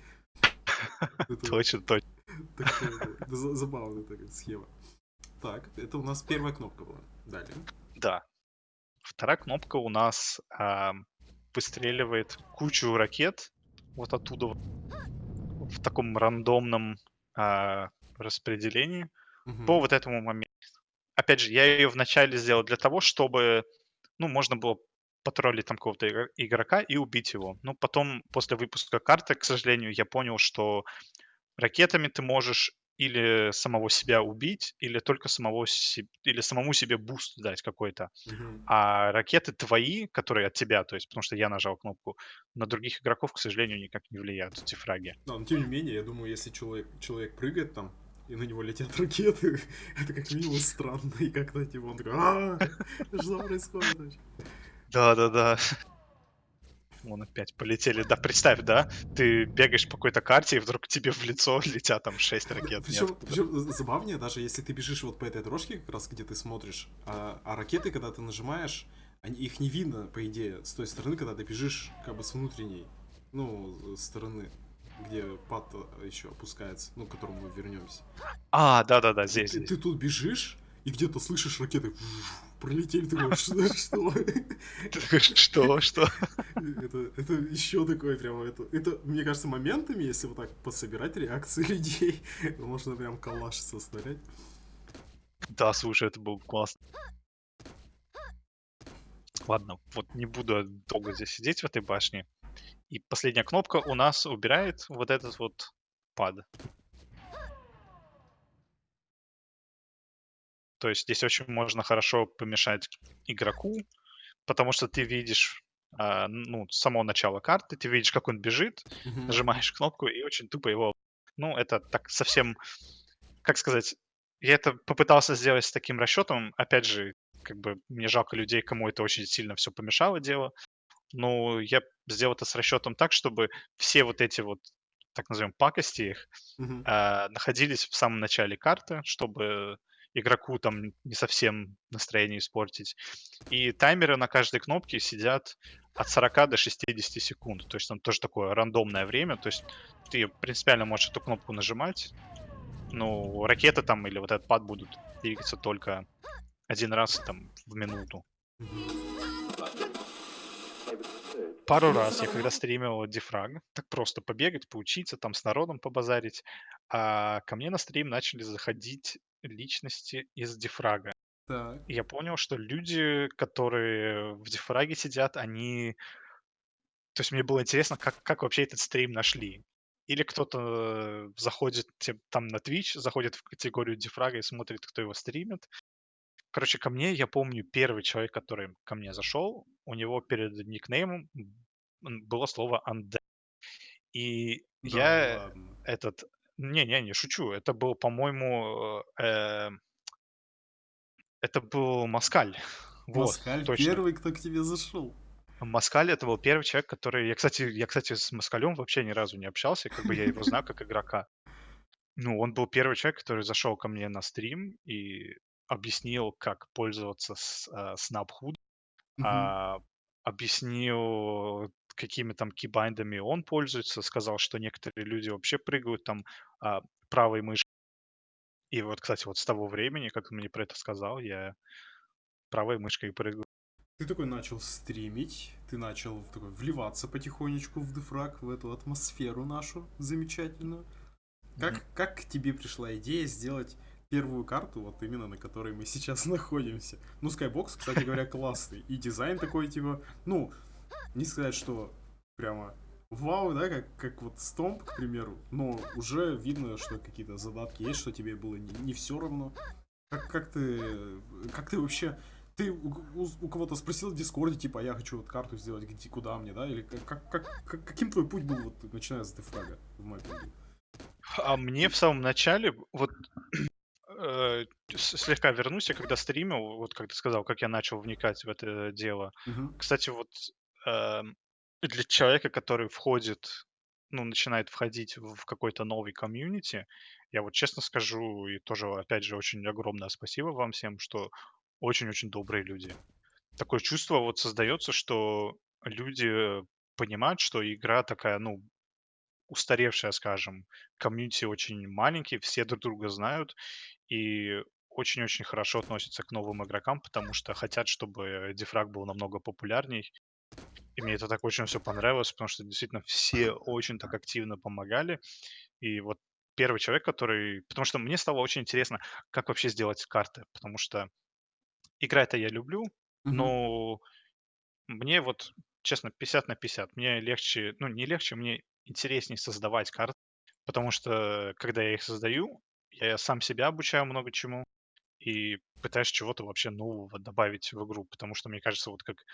Точно, точно. Забавная такая схема. Так, это у нас первая кнопка была. Далее. Да. Вторая кнопка у нас а, выстреливает кучу ракет вот оттуда в таком рандомном а, распределении Мгм. по вот этому моменту. Опять же, я ее вначале сделал для того, чтобы, ну, можно было потроллить там какого-то игро- игрока и убить его. Ну, потом, после выпуска карты, к сожалению, я понял, что ракетами ты можешь или самого себя убить, или только самого себе, или самому себе boost дать какой-то. Мгм. А ракеты твои, которые от тебя, то есть потому что я нажал кнопку, на других игроков, к сожалению, никак не влияют эти фраги. Да, но тем не менее, я думаю, если человек, человек прыгает там, и на него летят ракеты, это как минимум странно, и как-то типа он такой, а что происходит вообще?» Да-да-да. Вон опять полетели. Да, представь, да? Ты бегаешь по какой-то карте, и вдруг тебе в лицо летят там 6 ракет. Причем, ниоткуда. забавнее, даже если ты бежишь вот по этой дорожке, как раз где ты смотришь, а, а ракеты, когда ты нажимаешь, они, их не видно, по идее, с той стороны, когда ты бежишь как бы с внутренней, ну, стороны, где пад еще опускается, ну, к которому мы вернемся. А, да-да-да, здесь, ты, здесь. ты тут бежишь, и где-то слышишь ракеты пролетели, ты думаешь, что? что? Такой, что, что? Это, это еще такое прямо, это, это, мне кажется, моментами, если вот так пособирать реакции людей, можно прям коллаж составлять. Да, слушай, это был классно. Ладно, вот не буду долго здесь сидеть в этой башне. И последняя кнопка у нас убирает вот этот вот пад. То есть здесь очень можно хорошо помешать игроку, потому что ты видишь а, ну, с самого начала карты, ты видишь, как он бежит, Мгм. нажимаешь кнопку и очень тупо его... Ну, это так совсем... Как сказать? Я это попытался сделать с таким расчетом. Опять же, как бы мне жалко людей, кому это очень сильно все помешало дело. Но я сделал это с расчетом так, чтобы все вот эти вот, так назовем, пакости их Мгм. а, находились в самом начале карты, чтобы игроку там не совсем настроение испортить. И таймеры на каждой кнопке сидят от 40 до 60 секунд. То есть там тоже такое рандомное время. То есть ты принципиально можешь эту кнопку нажимать. Ну, ракеты там или вот этот пад будут двигаться только один раз там в минуту. Пару раз я когда стримил дефраг, так просто побегать, поучиться, там с народом побазарить, а ко мне на стрим начали заходить личности из дефрага. Так. Я понял, что люди, которые в дифраге сидят, они То есть мне было интересно, как как вообще этот стрим нашли. Или кто-то, заходит там на Twitch, заходит в категорию дифрага и смотрит, кто его стримит. Короче, ко мне, я помню, первый человек, который ко мне зашел, у него перед никнеймом, было слово "undead". И Да я ладно. этот не не не шучу, это был, по-моему, э, это был Москаль. Вот, Москаль точно. первый, кто к тебе зашел. Москаль- это был первый человек, который я, кстати я, кстати, с Москалем вообще ни разу не общался, как бы я его знаю как игрока. Ну, он был первый человек, который зашел ко мне на стрим и объяснил, как пользоваться с а, Snaphood, а, объяснил, какими там кейбайндами он пользуется, сказал, что некоторые люди вообще прыгают там, а, правой мышкой. И вот, кстати, вот с того времени, как он мне про это сказал, я правой мышкой прыгаю. Ты такой начал стримить, ты начал такой вливаться потихонечку в дефраг, в эту атмосферу нашу замечательную. Как, Мгм. как к тебе пришла идея сделать первую карту, вот именно на которой мы сейчас находимся? Ну, Skybox, кстати говоря, классный. И дизайн такой, типа, ну, не сказать, что прямо вау, да, как, как вот Стомп, к примеру, но уже видно, что какие-то задатки есть, что тебе было не, не все равно. Как, как ты, как ты вообще, ты у, у- у кого-то спросил в Дискорде, типа, а я хочу вот карту сделать, где, куда мне, да, или как, как, как- как- каким твой путь был, вот, начиная с дефрага в маппинге? А мне в самом начале, вот, э, слегка вернусь, я когда стримил, вот как ты сказал, как я начал вникать в это дело. Мгм. Кстати, вот, эм, для человека, который входит, ну, начинает входить в какой-то новый community, я вот честно скажу, и тоже, опять же, очень огромное спасибо вам всем, что очень-очень добрые люди. Такое чувство вот создается, что люди понимают, что игра такая, ну, устаревшая, скажем. Community очень маленький, все друг друга знают и очень-очень хорошо относятся к новым игрокам, потому что хотят, чтобы DeFRaG был намного популярней. И мне это так очень все понравилось, потому что действительно все очень так активно помогали. И вот первый человек, который... Потому что мне стало очень интересно, как вообще сделать карты, потому что игра-то я люблю, Мгм. но мне вот, честно, 50 на 50. Мне легче, ну, не легче, мне интереснее создавать карты, потому что, когда я их создаю, я сам себя обучаю много чему и пытаюсь чего-то вообще нового добавить в игру, потому что, мне кажется, вот как,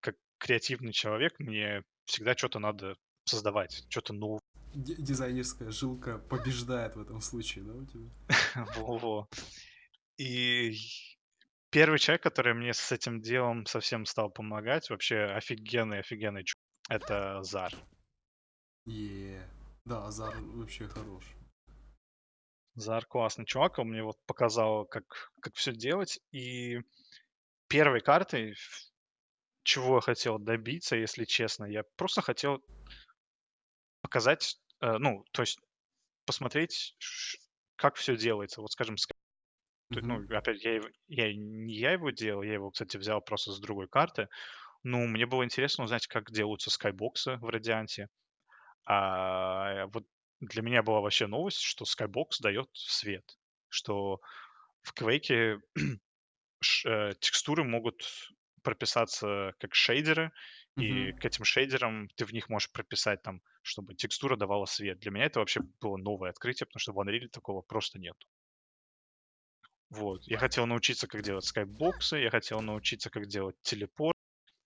как, креативный человек, мне всегда что-то надо создавать, что-то новое. Ди- Дизайнерская жилка побеждает в этом случае, да, у тебя? Во-во. И первый человек, который мне с этим делом совсем стал помогать, вообще офигенный, офигенный чувак, это Зар. Е, Да, Азар вообще хорош. Зар классный чувак, он мне вот показал, как, как все делать. И первой картой, чего я хотел добиться, если честно, я просто хотел показать, э, ну, то есть посмотреть, как все делается. Вот, скажем, ска- т- ну, опять, я, я не я его делал, я его, кстати, взял просто с другой карты. Ну, мне было интересно узнать, как делаются скайбоксы в Радианте. А вот для меня была вообще новость, что скайбокс дает свет, что в Квейке э, текстуры могут прописаться как шейдеры, и Мгм. к этим шейдерам ты в них можешь прописать там, чтобы текстура давала свет. Для меня это вообще было новое открытие, потому что в Unreal такого просто нет. Вот. Я хотел научиться, как делать скайбоксы, я хотел научиться, как делать телепорт,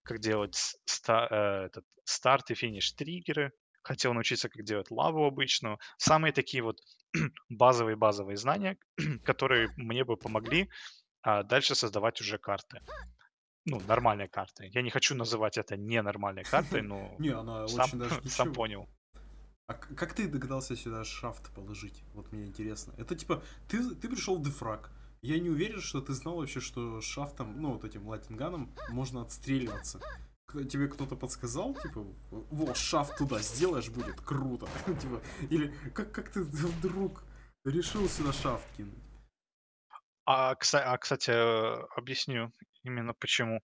как делать с- ста- э, этот, старт и финиш триггеры. Хотел научиться, как делать лаву обычную. Самые такие вот базовые-базовые знания, которые мне бы помогли а дальше создавать уже карты. Ну, нормальные карты. Я не хочу называть это ненормальной картой, но Не, она сам, очень даже сам ничего. понял. А как ты догадался сюда шафт положить? Вот мне интересно. Это типа, ты, ты пришел в дефраг. Я не уверен, что ты знал вообще, что шафтом, ну, вот этим латинганом можно отстреливаться. Тебе кто-то подсказал, типа, вот, шафт туда сделаешь, будет круто. Типа, или как, как ты вдруг решил сюда шафт кинуть? А, а, кстати, объясню именно почему.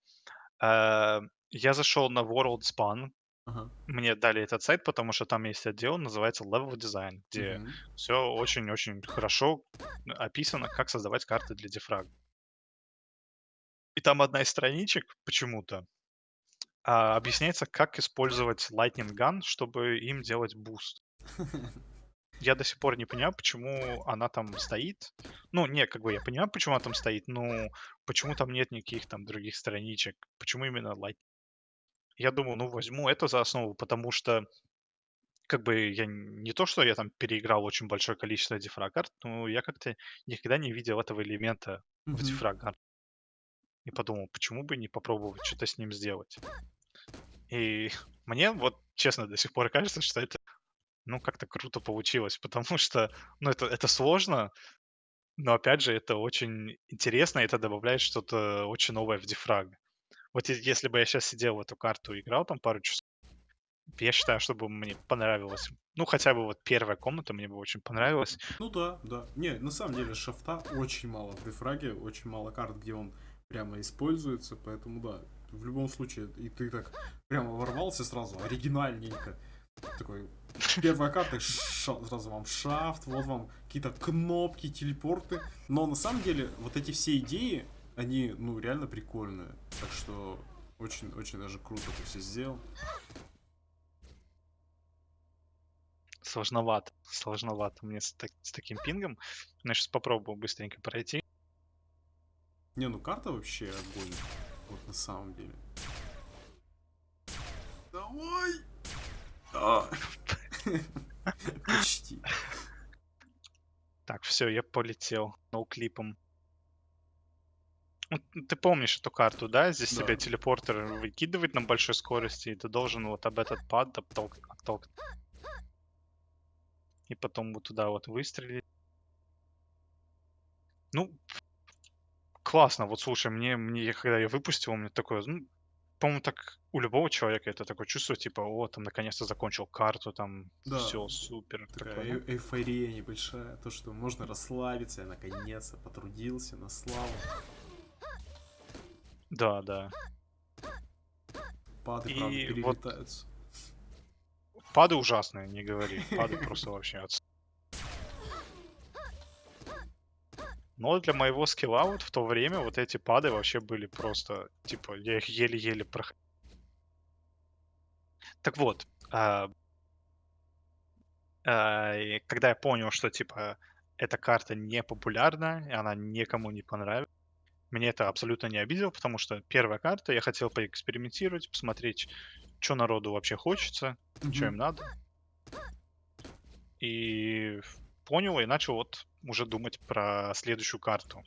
Э, Я зашел на World Span. Ага. Мне дали этот сайт, потому что там есть отдел, называется Level Design, где Мгм. все очень-очень хорошо описано, как создавать карты для дифрага. И там одна из страничек почему-то а, объясняется, как использовать Lightning Gun, чтобы им делать буст. Я до сих пор не понимаю, почему она там стоит. Ну, не, как бы я понимаю, почему она там стоит, но почему там нет никаких там других страничек? Почему именно Light? Я думаю, ну, возьму это за основу, потому что как бы я не то, что я там переиграл очень большое количество DeFRaG-карт, но я как-то никогда не видел этого элемента в Мгм. дифраг И подумал, почему бы не попробовать что-то с ним сделать. И мне вот честно до сих пор кажется, что это ну, как-то круто получилось, потому что, ну, это, это сложно, но, опять же, это очень интересно, и это добавляет что-то очень новое в дифраг. Вот если бы я сейчас сидел в эту карту и играл там пару часов, я считаю, что бы мне понравилось. Ну, хотя бы вот первая комната мне бы очень понравилась. Ну да, да. Не, на самом деле шафта очень мало в дефраге, очень мало карт, где он прямо используется, поэтому да, в любом случае, и ты так прямо ворвался сразу, оригинальненько. Такой, первая карта, сразу вам шафт, вот вам какие-то кнопки, телепорты. Но на самом деле, вот эти все идеи, они, ну, реально прикольные. Так что очень-очень даже круто ты все сделал. Сложновато, сложновато мне с, так- с таким пингом. Но я сейчас попробую быстренько пройти. Не, ну карта вообще огонь. Вот на самом деле. Давай! Почти. Так, все, я полетел ноуклипом. Ну, Ты помнишь эту карту, да? Здесь Да. тебя телепортер выкидывает на большой скорости, и ты должен вот об этот пад оттолк- оттолкнуть. И потом вот туда вот выстрелить. Ну, классно. Вот слушай, мне, мне когда я выпустил, у меня такое, ну, по-моему, так у любого человека это такое чувство, типа, о, там наконец-то закончил карту, там Да. все супер. Такая такое, э- эйфория небольшая. То, что можно расслабиться, я наконец-то потрудился на славу. Да, да. Пады, И правда, вот- перелетаются. Пады ужасные, не говори. Пады просто вообще отс- Но для моего скилла вот в то время вот эти пады вообще были просто, типа, я их еле-еле проходил. Так вот, а, а, и когда я понял, что, типа, эта карта не популярна, и она никому не понравилась, меня это абсолютно не обидело, потому что первая карта, я хотел поэкспериментировать, посмотреть, что народу вообще хочется, что им надо. И понял и начал вот уже думать про следующую карту.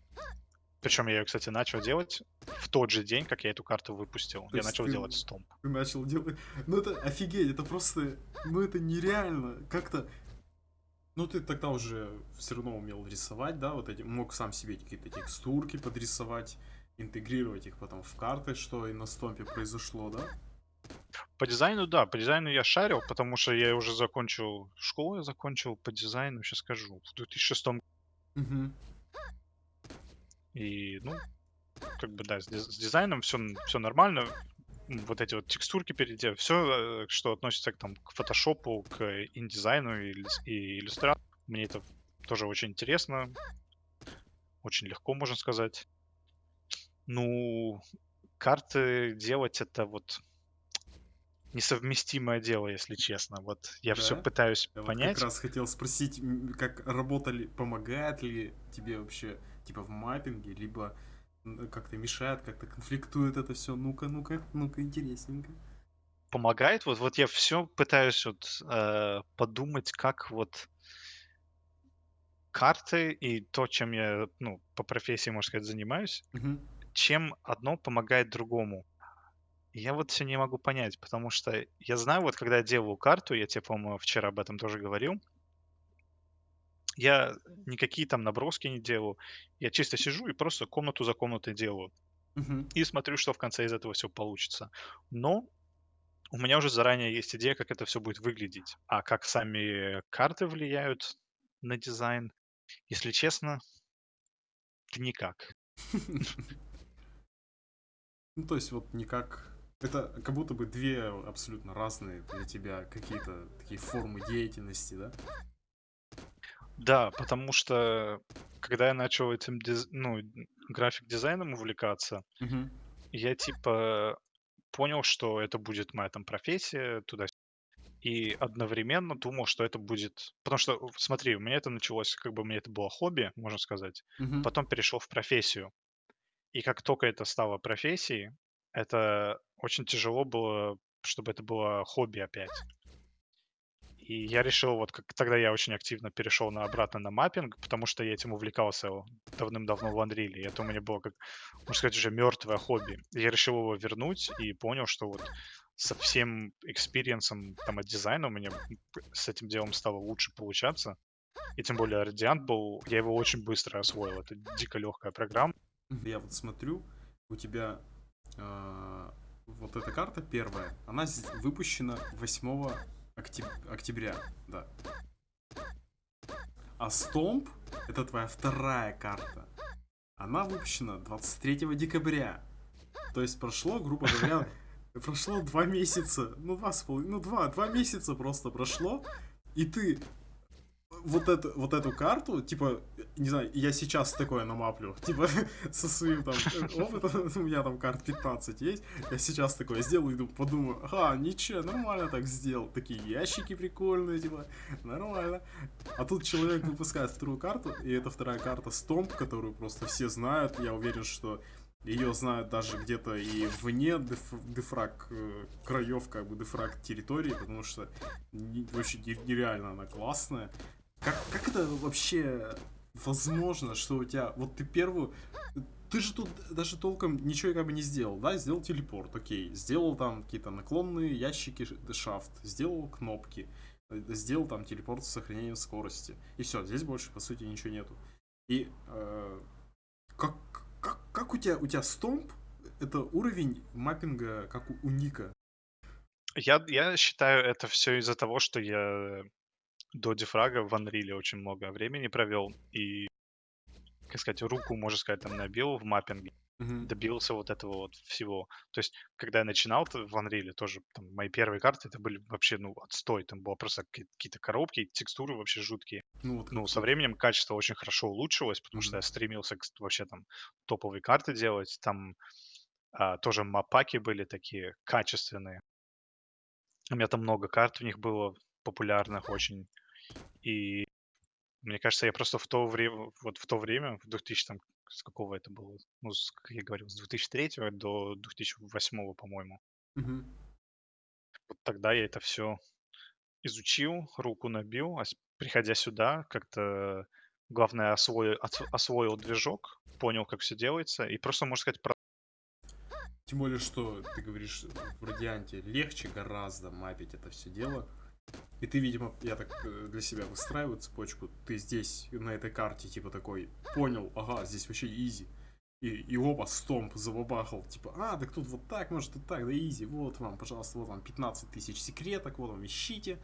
Причем я ее, кстати, начал делать в тот же день, как я эту карту выпустил. То я начал ты- делать стомп. Ты начал делать... Ну это офигеть, это просто... Ну это нереально. Как-то... Ну ты тогда уже все равно умел рисовать, да, вот эти... Мог сам себе какие-то текстурки подрисовать, интегрировать их потом в карты, что и на стомпе произошло, да? По дизайну, да, по дизайну я шарил, потому что я уже закончил школу, я закончил по дизайну, сейчас скажу, в 2006 Угу. И, ну, как бы, да, с, диз- с дизайном все, все нормально. Вот эти вот текстурки переделал. Все, что относится к, там, к фотошопу, к индизайну и, и иллюстрации. Мне это тоже очень интересно. Очень легко, можно сказать. Ну, карты делать это вот несовместимое дело, если честно. Вот я все Да? пытаюсь Я вот понять. как раз хотел спросить, как работали, помогает ли тебе вообще, типа, в маппинге, либо как-то мешает, как-то конфликтует это все. Ну-ка, ну-ка, ну-ка, интересненько. помогает. Вот, вот я все пытаюсь вот э, подумать, как вот карты и то, чем я, ну, по профессии, можно сказать, занимаюсь, Мгм. чем одно помогает другому. И я вот все не могу понять, потому что я знаю, вот когда я делаю карту, я тебе, по-моему, вчера об этом тоже говорил, я никакие там наброски не делаю, я чисто сижу и просто комнату за комнатой делаю. Мгм. и смотрю, что в конце из этого все получится. Но у меня уже заранее есть идея, как это все будет выглядеть. А как сами карты влияют на дизайн, если честно, никак. Ну, то есть вот никак... Это как будто бы две абсолютно разные для тебя какие-то такие формы деятельности, да? Да, потому что когда я начал этим диз- ну, график-дизайном увлекаться, Мгм. я типа понял, что это будет моя там профессия туда и одновременно думал, что это будет... Потому что, смотри, у меня это началось, как бы меня это было хобби, можно сказать, Мгм. потом перешел в профессию. И как только это стало профессией, это очень тяжело было, чтобы это было хобби опять. И я решил, вот как тогда я очень активно перешел на обратно на маппинг, потому что я этим увлекался давным-давно в Unreal. И это у меня было, как, можно сказать, уже мертвое хобби. И я решил его вернуть и понял, что вот со всем experience ом там от дизайна у меня с этим делом стало лучше получаться. И тем более Radiant был, я его очень быстро освоил. Это дико легкая программа. Я вот смотрю, у тебя а, вот эта карта первая, она выпущена 8 октяб- октября, да. А Стомп, это твоя вторая карта, она выпущена 23 декабря. То есть прошло, грубо говоря, прошло два месяца, ну два с половиной, ну два, два месяца просто прошло, и ты вот эту, вот эту карту, типа, не знаю, я сейчас такое намаплю, типа, со своим там опытом, у меня там карт 15 есть, я сейчас такое сделаю, иду, подумаю, ага, ничего, нормально так сделал, такие ящики прикольные, типа, нормально. А тут человек выпускает вторую карту, и это вторая карта Стомп, которую просто все знают, я уверен, что ее знают даже где-то и вне деф- дефраг э, краев, как бы дефраг территории, потому что не- вообще не- нереально она классная. Как, как это вообще возможно, что у тебя... Вот ты первую... Ты же тут даже толком ничего как бы не сделал, да? Сделал телепорт, окей. Сделал там какие-то наклонные ящики, шафт. Сделал кнопки. э, Сделал там телепорт с сохранением скорости. И все, здесь больше, по сути, ничего нету. И э, как, как, как у тебя, у тебя стомп, это уровень маппинга, как у, у Ника. Я, я считаю, это все из-за того, что я до дефрага в Unreal очень много времени провел и, как сказать, руку, можно сказать, там набил в маппинге, Мгм. добился вот этого вот всего. То есть, когда я начинал в Unreal, тоже там мои первые карты, это были вообще, ну, отстой. Там было просто какие- какие-то коробки, текстуры вообще жуткие. Ну, вот Ну, со временем качество очень хорошо улучшилось, потому что Мгм. я стремился к вообще там топовые карты делать. Там а, тоже мапаки были такие качественные. У меня там много карт в них было популярных очень. И мне кажется, я просто в то время, вот в то время, в 2000 там, с какого это было, ну, с, как я говорил, с 2003 до 2008, по-моему. Мгм. Вот тогда я это все изучил, руку набил, а приходя сюда, как-то главное освоил, освоил движок, понял, как все делается, и просто, можно сказать, про- Тем более, что ты говоришь, в Радианте легче гораздо мапить это все дело. И ты, видимо, я так э, для себя выстраиваю цепочку, ты здесь, на этой карте, типа такой, понял, ага, здесь вообще изи. И, и оба стомп забабахал, типа, а, так тут вот так, может, и так, да изи, вот вам, пожалуйста, вот вам 15 тысяч секреток, вот вам ищите.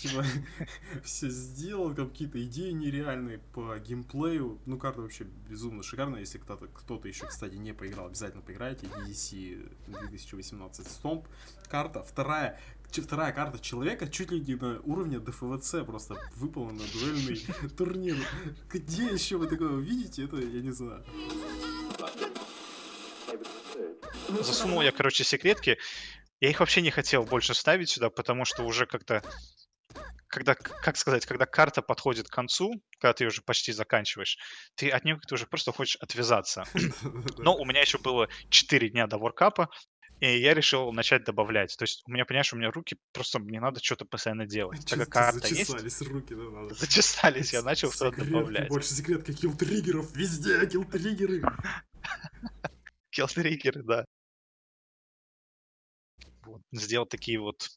Типа, все сделал, там какие-то идеи нереальные по геймплею. Ну, карта вообще безумно шикарная. Если кто-то кто еще, кстати, не поиграл, обязательно поиграйте. DDC 2018 Stomp. Карта вторая. Вторая карта человека чуть ли не на уровне ДФВЦ просто выпала на дуэльный турнир. Где еще вы такое увидите, это я не знаю. засунул я, короче, секретки. Я их вообще не хотел больше ставить сюда, потому что уже как-то, когда, как сказать, когда карта подходит к концу, когда ты уже почти заканчиваешь, ты от нее как-то уже просто хочешь отвязаться. Но у меня еще было 4 дня до воркапа, и я решил начать добавлять. То есть у меня, понимаешь, у меня руки просто мне надо что-то постоянно делать. Так Чисто как карта есть, зачесались руки, да, надо. зачесались, я начал что-то добавлять. Больше секретки, килл-триггеров, везде килл-триггеры. Киллтриггеры, да. Вот, сделал такие вот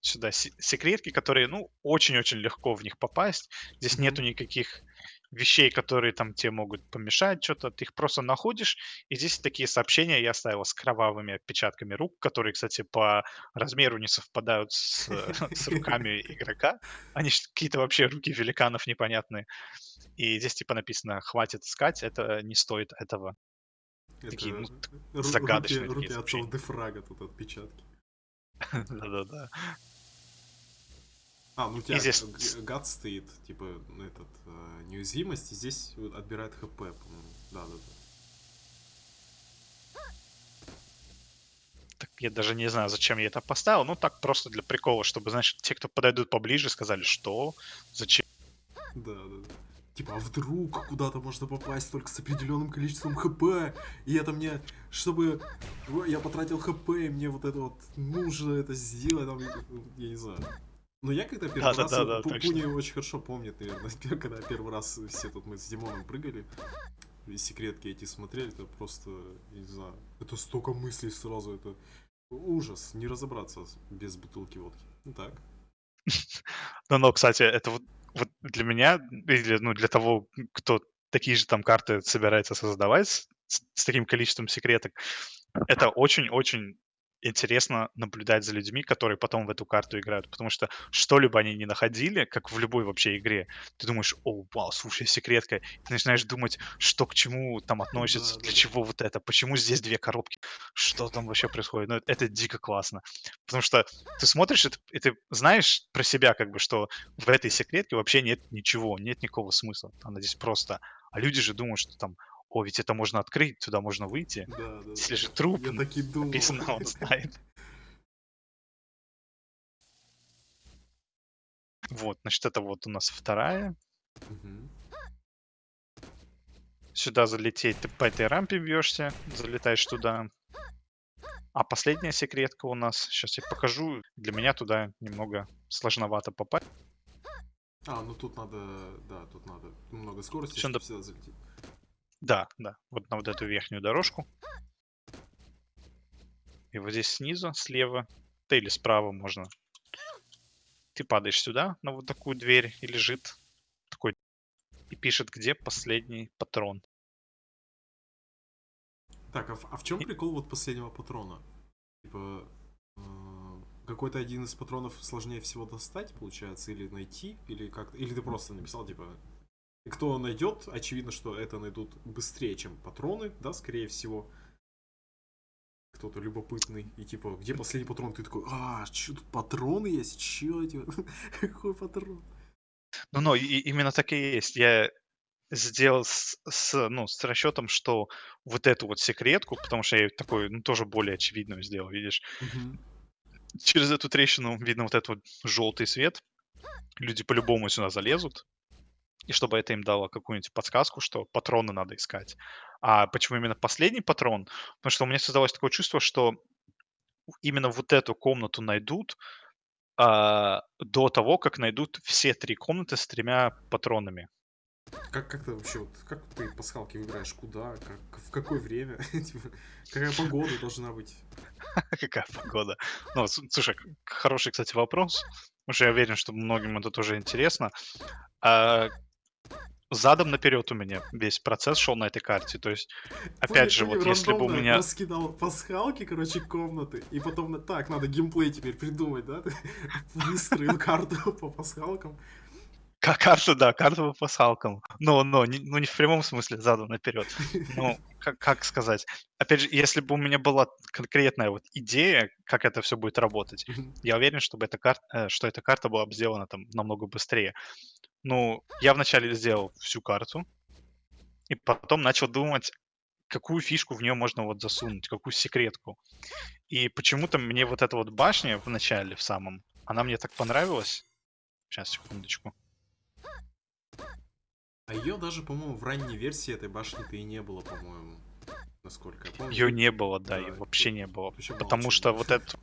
сюда се- секретки, которые, ну, очень-очень легко в них попасть. Здесь Мгм. нету никаких вещей, которые там тебе могут помешать что-то. Ты их просто находишь. И здесь такие сообщения я оставил с кровавыми отпечатками рук, которые, кстати, по размеру не совпадают с, с руками игрока. Они какие-то вообще руки великанов непонятные. И здесь типа написано «хватит искать, это не стоит этого». Такие, ну, Это т- ру- загадочные руки, руки такие отцов сообщения. Дефрага тут отпечатки. Да-да-да. А, ну у тебя здесь- гад стоит, типа, этот, э, неуязвимость, и здесь отбирает ХП, по-моему. Да, да, да. Так я даже не знаю, зачем я это поставил. Ну, так просто для прикола, чтобы, знаешь, те, кто подойдут поближе, сказали, что, зачем. Да, да, да. Типа, а вдруг куда-то можно попасть только с определенным количеством хп, и это мне, чтобы я потратил хп, и мне вот это вот нужно это сделать, там, я не знаю. Но я когда первый раз, Да-да-да, Пу- точно. Пуни очень хорошо помнит, наверное, когда первый раз все тут мы с Димоном прыгали, и секретки эти смотрели, это просто, я не знаю, это столько мыслей сразу, это ужас, не разобраться без бутылки водки. Ну так. Ну, но, кстати, это вот, вот для меня, или, ну, для того, кто такие же там карты собирается создавать с, с таким количеством секреток, это очень-очень интересно наблюдать за людьми, которые потом в эту карту играют, потому что что-либо они не находили, как в любой вообще игре, ты думаешь, о, вау, слушай, секретка, ты начинаешь думать, что к чему там относится, для чего вот это, почему здесь две коробки, что там вообще происходит, ну, это дико классно, потому что ты смотришь, и ты, и ты знаешь про себя, как бы, что в этой секретке вообще нет ничего, нет никакого смысла, она здесь просто, а люди же думают, что там, о, ведь это можно открыть, туда можно выйти, Да, да, да. если же труп, Я так и думал. написано, он знает. Вот, значит, это вот у нас вторая. Сюда залететь, ты по этой рампе бьешься, залетаешь туда. А последняя секретка у нас, сейчас я покажу, для меня туда немного сложновато попасть. А, ну тут надо, да, тут надо много скорости, чтобы сюда залететь. Да, да, вот на вот эту верхнюю дорожку. И вот здесь снизу, слева, да или справа можно. Ты падаешь сюда, на вот такую дверь, и лежит такой, и пишет, где последний патрон. Так, а, в- а в чем прикол вот последнего патрона? Типа, э, какой-то один из патронов сложнее всего достать, получается, или найти, или как или ты просто написал, типа, кто найдет, очевидно, что это найдут быстрее, чем патроны, да, скорее всего. Кто-то любопытный, и типа, где последний патрон? Ты такой, а, что тут патроны есть? Чё, типа, какой патрон? Ну, но и- именно так и есть. Я сделал с, с, ну, с расчетом, что вот эту вот секретку, потому что я такой, ну, тоже более очевидную сделал, видишь. Через эту трещину видно вот этот вот желтый свет. Люди по-любому сюда залезут. И чтобы это им дало какую-нибудь подсказку, что патроны надо искать. А почему именно последний патрон? Потому что у меня создалось такое чувство, что именно вот эту комнату найдут а, до того, как найдут все три комнаты с тремя патронами. Как, как ты вообще, вот, как ты пасхалки выбираешь, куда, как, в какое время, Типа, какая погода должна быть? Какая погода? Ну, слушай, хороший, кстати, вопрос. Потому что я уверен, что многим это тоже интересно. Задом наперед у меня весь процесс шел на этой карте. То есть, опять Понял, же, вот если бы у меня... раскидал пасхалки, короче, комнаты, и потом, на- так, надо геймплей теперь придумать, да? Выстроил карту по пасхалкам. Ка- Карта, да, карта по пасхалкам. Но, но, не- ну не в прямом смысле задом наперед. Ну, как, как сказать? Опять же, если бы у меня была конкретная вот идея, как это все будет работать, я уверен, чтобы эта карта, э, что эта карта была бы сделана там намного быстрее. Ну, я вначале сделал всю карту, и потом начал думать, какую фишку в нее можно вот засунуть, какую секретку. И почему-то мне вот эта вот башня в начале, в самом, она мне так понравилась. Сейчас, секундочку. А ее даже, по-моему, в ранней версии этой башни-то и не было, по-моему. Насколько я помню. Ее не было, да, Да, ее это вообще не было. вообще Потому что вот этот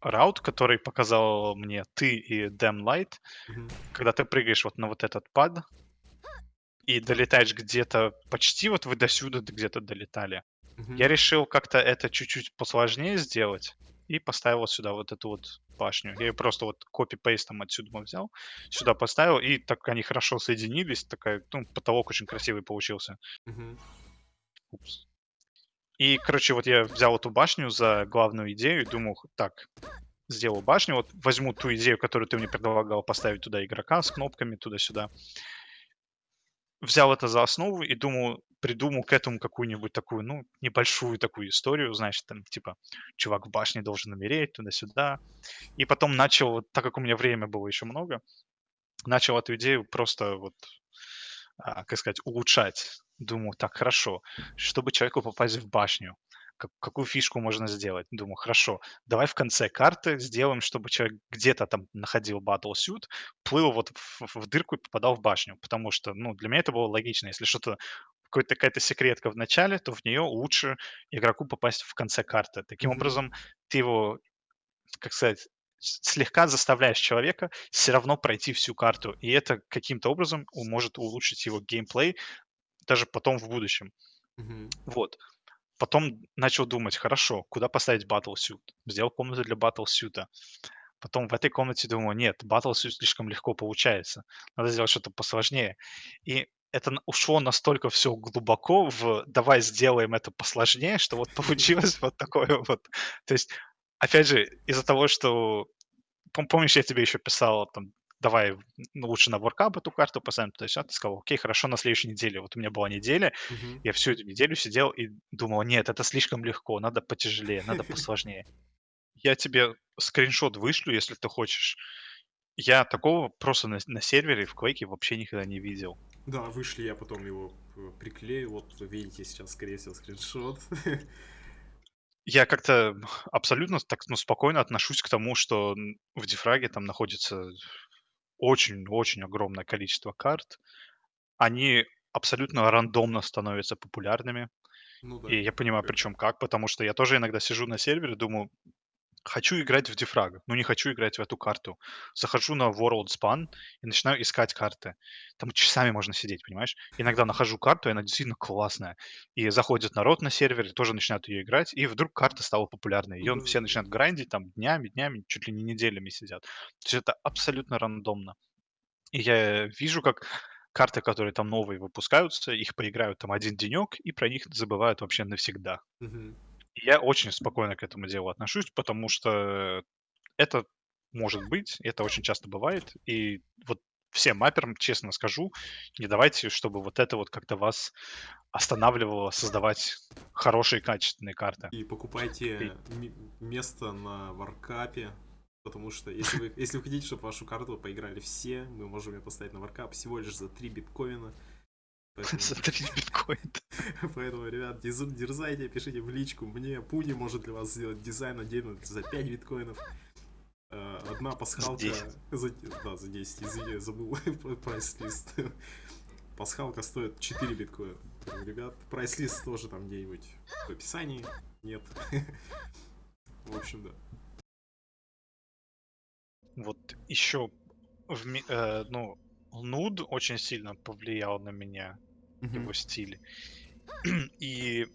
раут, который показал мне ты и Damn Light, Мгм. когда ты прыгаешь вот на вот этот пад и долетаешь где-то почти вот вы до сюда где-то долетали. Мгм. Я решил как-то это чуть-чуть посложнее сделать и поставил сюда вот эту вот башню. Я ее просто вот копи-пейстом отсюда взял, сюда поставил, и так они хорошо соединились, такая, ну, потолок очень красивый получился. Мгм. Упс. И, короче, вот я взял эту башню за главную идею и думал, так, сделаю башню, вот возьму ту идею, которую ты мне предлагал поставить туда игрока с кнопками туда-сюда. Взял это за основу и думал, придумал к этому какую-нибудь такую, ну, небольшую такую историю, значит, там, типа, чувак в башне должен умереть, туда-сюда. И потом начал, так как у меня время было еще много, начал эту идею просто вот, а, как сказать, улучшать. Думаю, так, хорошо, чтобы человеку попасть в башню, как- какую фишку можно сделать? Думаю, хорошо, давай в конце карты сделаем, чтобы человек где-то там находил Battlesuit, плыл вот в, в дырку и попадал в башню, потому что, ну, для меня это было логично. Если что-то какой-то какая-то секретка в начале, то в нее лучше игроку попасть в конце карты. Таким Мгм. образом, ты его, как сказать, слегка заставляешь человека все равно пройти всю карту, и это каким-то образом может улучшить его геймплей даже потом в будущем. Мгм. Вот. Потом начал думать, хорошо, куда поставить Battlesuit? Сделал комнату для Battlesuit. Потом в этой комнате думаю, нет, Battlesuit слишком легко получается. Надо сделать что-то посложнее. И это ушло настолько все глубоко в давай сделаем это посложнее, что вот получилось вот такое вот. То есть, опять же, из-за того, что пом- помнишь, я тебе еще писал, там, давай ну, лучше на воркап эту карту поставим, то есть, а ты сказал, окей, хорошо, на следующей неделе. Вот у меня была неделя, Мгм. я всю эту неделю сидел и думал, нет, это слишком легко, надо потяжелее, надо посложнее. Я тебе скриншот вышлю, если ты хочешь. Я такого просто на, на сервере в Quake вообще никогда не видел. Да, вышли, я потом его э, приклею. Вот вы видите сейчас, скорее всего, скриншот. Я как-то абсолютно так ну, спокойно отношусь к тому, что в дефраге там находится очень-очень огромное количество карт. Они абсолютно рандомно становятся популярными. Ну да. И я понимаю, причем как, потому что я тоже иногда сижу на сервере, думаю, хочу играть в дефраг, но не хочу играть в эту карту. Захожу на World Span и начинаю искать карты. Там часами можно сидеть, понимаешь? Иногда нахожу карту, и она действительно классная. И заходит народ на сервер, тоже начинают ее играть, и вдруг карта стала популярной. Ну Ее все начинают грандить, там днями, днями, чуть ли не неделями сидят. То есть это абсолютно рандомно. И я вижу, как карты, которые там новые выпускаются, их поиграют там один денек, и про них забывают вообще навсегда. Мгм. И Я очень спокойно к этому делу отношусь, потому что это может быть, это очень часто бывает. И вот всем мапперам, честно скажу, не давайте, чтобы вот это вот как-то вас останавливало создавать хорошие, качественные карты. И покупайте ми- место на варкапе. Потому что если вы, если вы хотите, чтобы вашу карту поиграли все, мы можем ее поставить на варкап всего лишь за 3 биткоина. 3 биткоина. поэтому, ребят, дерзайте, пишите в личку. Мне Пуни может для вас сделать дизайн отдельно за 5 биткоинов. Э, Одна пасхалка... 10. За, да, за 10, извини, забыл прайс-лист. Пасхалка стоит 4 биткоина. Ребят, прайс-лист тоже там где-нибудь в описании. Нет. В общем, да. Вот еще, в э, ну, нуд очень сильно повлиял на меня, его стиль. И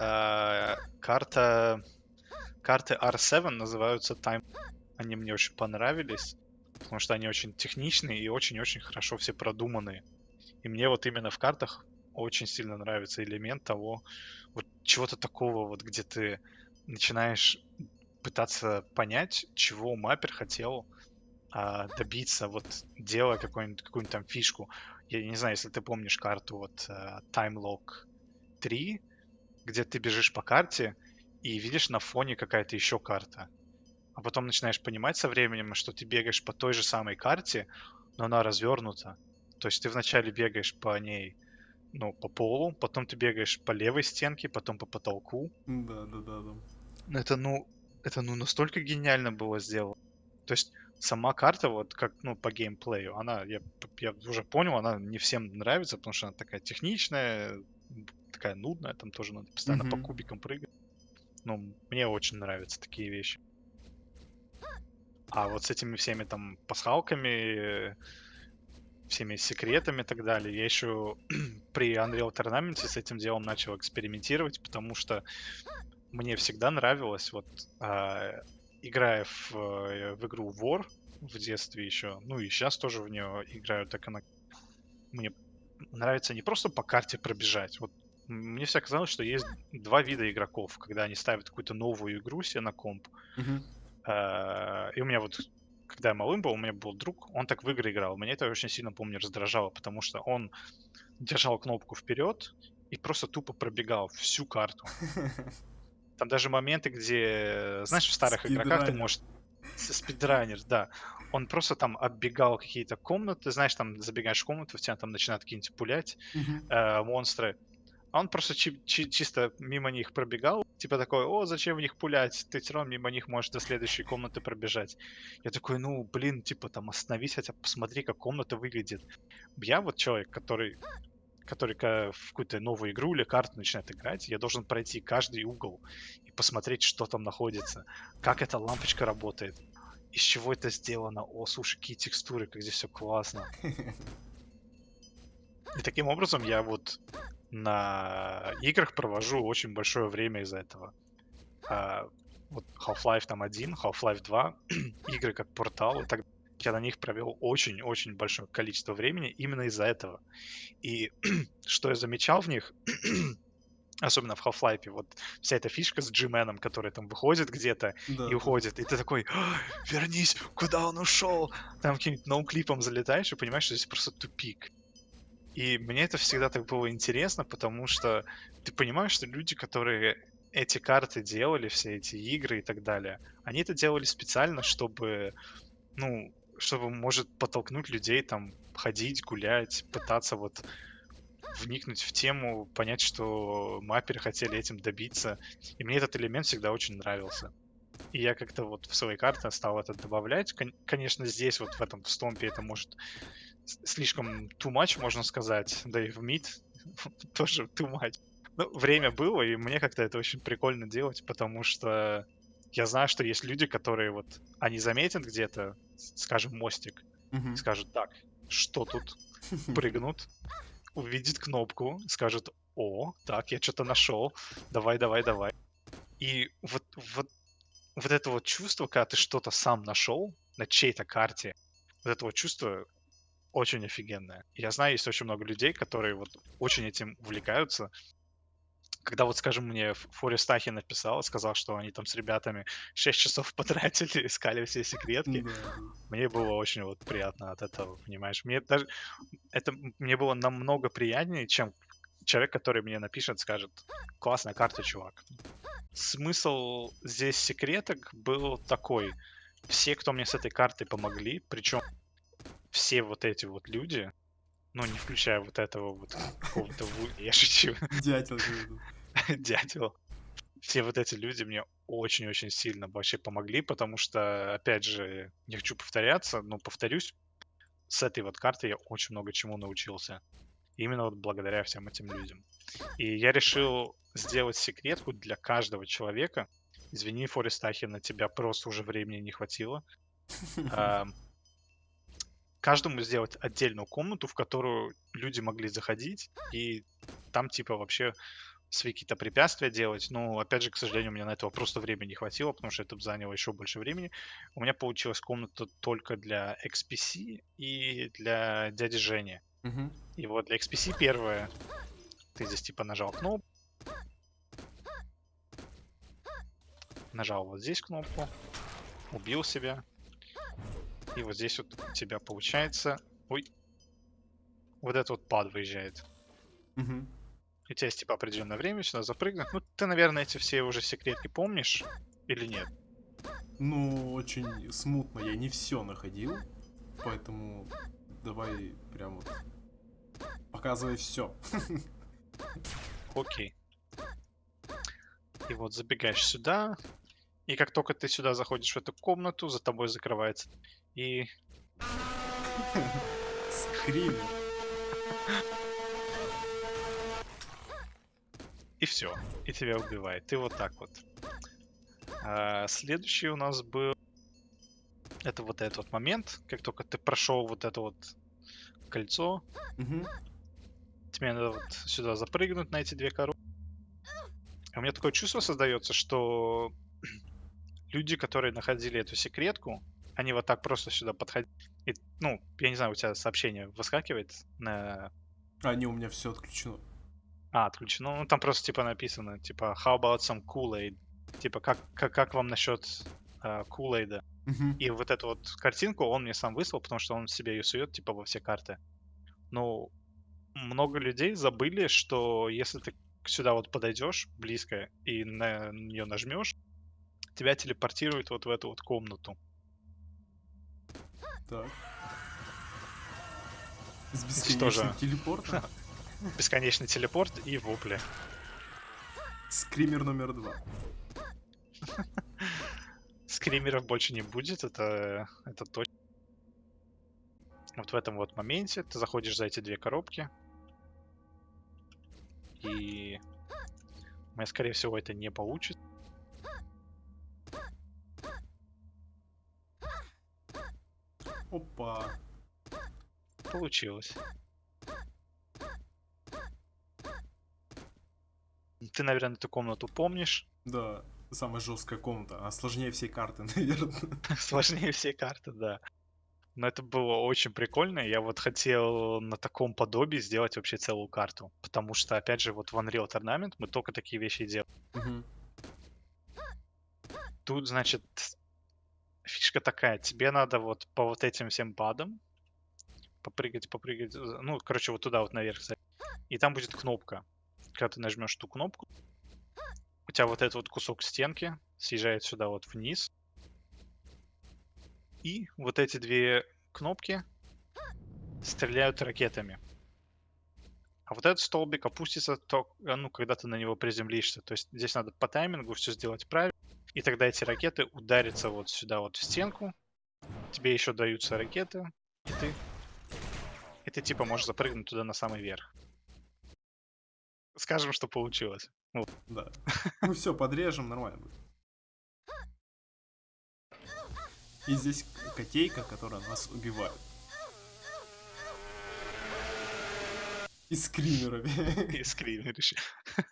э, карта, карты R7 называются Time. Они мне очень понравились, потому что они очень техничные и очень-очень хорошо все продуманные. И мне вот именно в картах очень сильно нравится элемент того, вот чего-то такого, вот где ты начинаешь пытаться понять, чего маппер хотел а, добиться, вот делая какую-нибудь какую там фишку. Я не знаю, если ты помнишь карту вот а, Time Lock 3, где ты бежишь по карте и видишь на фоне какая-то еще карта. А потом начинаешь понимать со временем, что ты бегаешь по той же самой карте, но она развернута. То есть ты вначале бегаешь по ней, ну, по полу, потом ты бегаешь по левой стенке, потом по потолку. Да, да, да, да. Это, ну, это, ну, настолько гениально было сделано. То есть сама карта, вот как, ну, по геймплею, она, я, я уже понял, она не всем нравится, потому что она такая техничная, такая нудная, там тоже надо постоянно по Мгм. кубикам прыгать. Ну, мне очень нравятся такие вещи. А вот с этими всеми там пасхалками, всеми секретами и так далее, я еще при Unreal Tournament с этим делом начал экспериментировать, потому что мне всегда нравилось, вот а, играя в, э, в игру War в детстве еще, ну и сейчас тоже в нее играю, так она мне нравится не просто по карте пробежать. Вот мне всегда казалось, что есть два вида игроков, когда они ставят какую-то новую игру себе на комп, а, И у меня вот, когда я малым был, у меня был друг, он так в игры играл. Меня это очень сильно, помню, раздражало, потому что он держал кнопку вперед и просто тупо пробегал всю карту. Там даже моменты, где, знаешь, в старых игроках ты Спидранер. можешь... Спидранер, да. Он просто там оббегал какие-то комнаты, знаешь, там забегаешь в комнату, в тебя там начинают какие-нибудь пулять Мгм. э, монстры. А он просто чи- чи- чисто мимо них пробегал, типа такой, о, зачем в них пулять? Ты все равно мимо них можешь до следующей комнаты пробежать. Я такой, ну, блин, типа там остановись, хотя посмотри, как комната выглядит. Я вот человек, который который в какую-то новую игру или карту начинает играть, я должен пройти каждый угол и посмотреть, что там находится, как эта лампочка работает, из чего это сделано. О, слушай, какие текстуры, как здесь все классно. И таким образом я вот на играх провожу очень большое время из-за этого. А, вот Half-Life там 1, Half-Life 2, игры как Portal и так я на них провел очень-очень большое количество времени именно из-за этого. И что я замечал в них, особенно в Half-Life, вот вся эта фишка с G-Man, который там выходит где-то Да, и уходит, и ты такой, «А, вернись, куда он ушел? Там каким-нибудь ноуклипом залетаешь и понимаешь, что здесь просто тупик. И мне это всегда так было интересно, потому что ты понимаешь, что люди, которые эти карты делали, все эти игры и так далее, они это делали специально, чтобы, ну, чтобы, может, подтолкнуть людей там ходить, гулять, пытаться вот вникнуть в тему, понять, что мапперы хотели этим добиться. И мне этот элемент всегда очень нравился. И я как-то вот в свои карты стал это добавлять. Кон- Конечно, здесь вот в этом в стомпе это может слишком too much, можно сказать. Да и в мид тоже too much. Ну, время было, и мне как-то это очень прикольно делать, потому что я знаю, что есть люди, которые вот, они заметят где-то, скажем, мостик, Мгм. и скажут, так, что тут? Прыгнут, увидит кнопку, скажет, о, так, я что-то нашел, давай, давай, давай. И вот, вот, вот это вот чувство, когда ты что-то сам нашел на чьей-то карте, вот это вот чувство очень офигенное. Я знаю, есть очень много людей, которые вот очень этим увлекаются. Когда вот, скажем, мне Ф- Форест Ахи написал, сказал, что они там с ребятами 6 часов потратили, искали все секретки, мне было очень вот приятно от этого, понимаешь? Мне даже это мне было намного приятнее, чем человек, который мне напишет, скажет, классная карта, чувак. Смысл здесь секреток был такой. Все, кто мне с этой картой помогли, причем все вот эти вот люди, ну, не включая вот этого вот какого-то, я шучу, Дятел. дятел, все вот эти люди мне очень-очень сильно вообще помогли, потому что, опять же, не хочу повторяться, но повторюсь, с этой вот карты я очень много чему научился. Именно вот благодаря всем этим людям. И я решил сделать секретку для каждого человека. Извини, Форест Ахин, на тебя просто уже времени не хватило. Каждому сделать отдельную комнату, в которую люди могли заходить, и там типа вообще свои какие-то препятствия делать. Но, опять же, к сожалению, у меня на этого просто времени не хватило, потому что это бы заняло еще больше времени. У меня получилась комната только для XPC и для дяди Жени. Мгм. И вот для XPC первое, ты здесь типа нажал кнопку, нажал вот здесь кнопку, убил себя, и вот здесь вот у тебя получается, ой, вот этот вот пад выезжает. Мгм. И у тебя есть типа определенное время сюда запрыгнуть. Ну, ты, наверное, эти все уже секретки помнишь или нет? Ну, очень смутно. Я не все находил. Поэтому давай прям вот показывай все. Окей. И вот забегаешь сюда, и как только ты сюда заходишь в эту комнату, за тобой закрывается. И Скример. И все. И тебя убивает. И вот так вот. А, следующий у нас был... Это вот этот вот момент, как только ты прошел вот это вот кольцо, Мгм. тебе надо вот сюда запрыгнуть на эти две коробки. А у меня такое чувство создается, что люди, которые находили эту секретку, они вот так просто сюда подходили. И, ну, я не знаю, у тебя сообщение выскакивает на... А, не, у меня все отключено. А, отключено. Ну, там просто типа написано, типа, how about some Kool-Aid? Типа, как, как, как вам насчет uh, Kool-Aid? Мгм. И вот эту вот картинку он мне сам выслал, потому что он себе ее сует, типа, во все карты. Ну, много людей забыли, что если ты сюда вот подойдешь близко и на нее нажмешь, тебя телепортирует вот в эту вот комнату. Так. С бесконечным телепортом. Бесконечный телепорт и вопли. Скример номер два. Скримеров больше не будет, это, это точно. Вот в этом вот моменте ты заходишь за эти две коробки. И... У меня, скорее всего, это не получится. Опа. Получилось. Ты, наверное, эту комнату помнишь. Да, самая жесткая комната. А сложнее всей карты, наверное. Сложнее все карты, да. Но это было очень прикольно. Я вот хотел на таком подобии сделать вообще целую карту. Потому что, опять же, вот в Unreal Tournament мы только такие вещи делаем. Мгм. Тут, значит, фишка такая. Тебе надо вот по вот этим всем падам попрыгать, попрыгать. Ну, короче, вот туда вот наверх. И там будет кнопка. Когда ты нажмешь эту кнопку, у тебя вот этот вот кусок стенки съезжает сюда вот вниз. И вот эти две кнопки стреляют ракетами. А вот этот столбик опустится, то, а, ну, когда ты на него приземлишься. То есть здесь надо по таймингу все сделать правильно. И тогда эти ракеты ударятся вот сюда вот в стенку. Тебе еще даются ракеты. И ты, и ты типа можешь запрыгнуть туда на самый верх. Скажем, что получилось. Вот. Да. Ну все, подрежем, нормально будет. И здесь котейка, которая нас убивает. И скримерами. И скримеришь.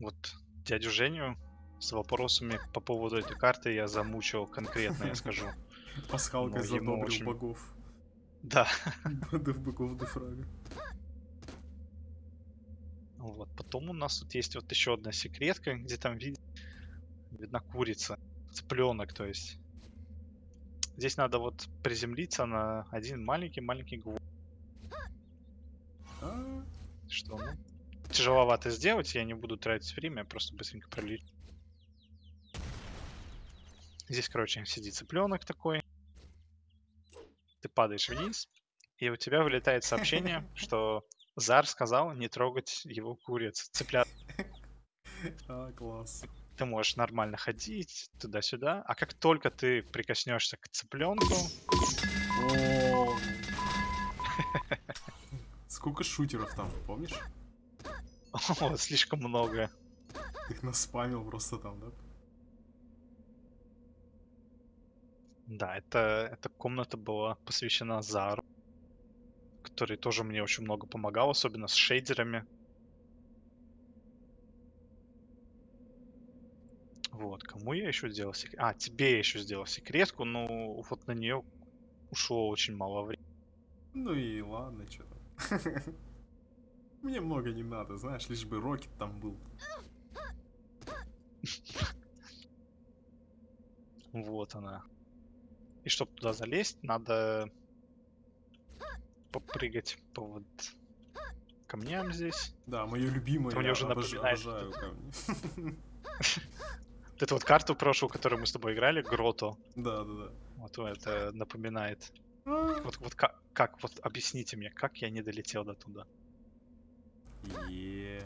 Вот дядю Женю с вопросами по поводу этой карты я замучил конкретно, я скажу. Пасхалкой Ну, задобрил очень- богов. Да. Богов богов Дефрага. Вот. Потом у нас тут есть вот еще одна секретка, где там вид- видна курица. Цыпленок, то есть. Здесь надо вот приземлиться на один маленький-маленький гвоздь. А, Что, ну, тяжеловато сделать, я не буду тратить время, я просто быстренько пролечу. Здесь, короче, сидит цыпленок такой. Ты падаешь вниз, и у тебя вылетает сообщение, что Зар сказал не трогать его куриц, цыплят. а, класс. Ты можешь нормально ходить туда-сюда, а как только ты прикоснешься к цыпленку. Сколько шутеров там, помнишь? о, слишком много. Ты их наспамил просто там, да? Да, это, эта комната была посвящена Зару, который тоже мне очень много помогал, особенно с шейдерами. Вот, кому я еще сделал секрет? А, тебе я еще сделал секретку, но вот на нее ушло очень мало времени. Ну и ладно, что там. Мне много не надо, знаешь, лишь бы Рокет там был. Вот она. И чтобы туда залезть, надо попрыгать по вот камням здесь. Да, мое любимое, мне уже обож- обожаю вот камни. Вот эту вот карту прошлую, которую мы с тобой играли, Грото. Да, да, да. Вот это напоминает. А, Вот, вот как, как, вот объясните мне, как я не долетел до туда? Е.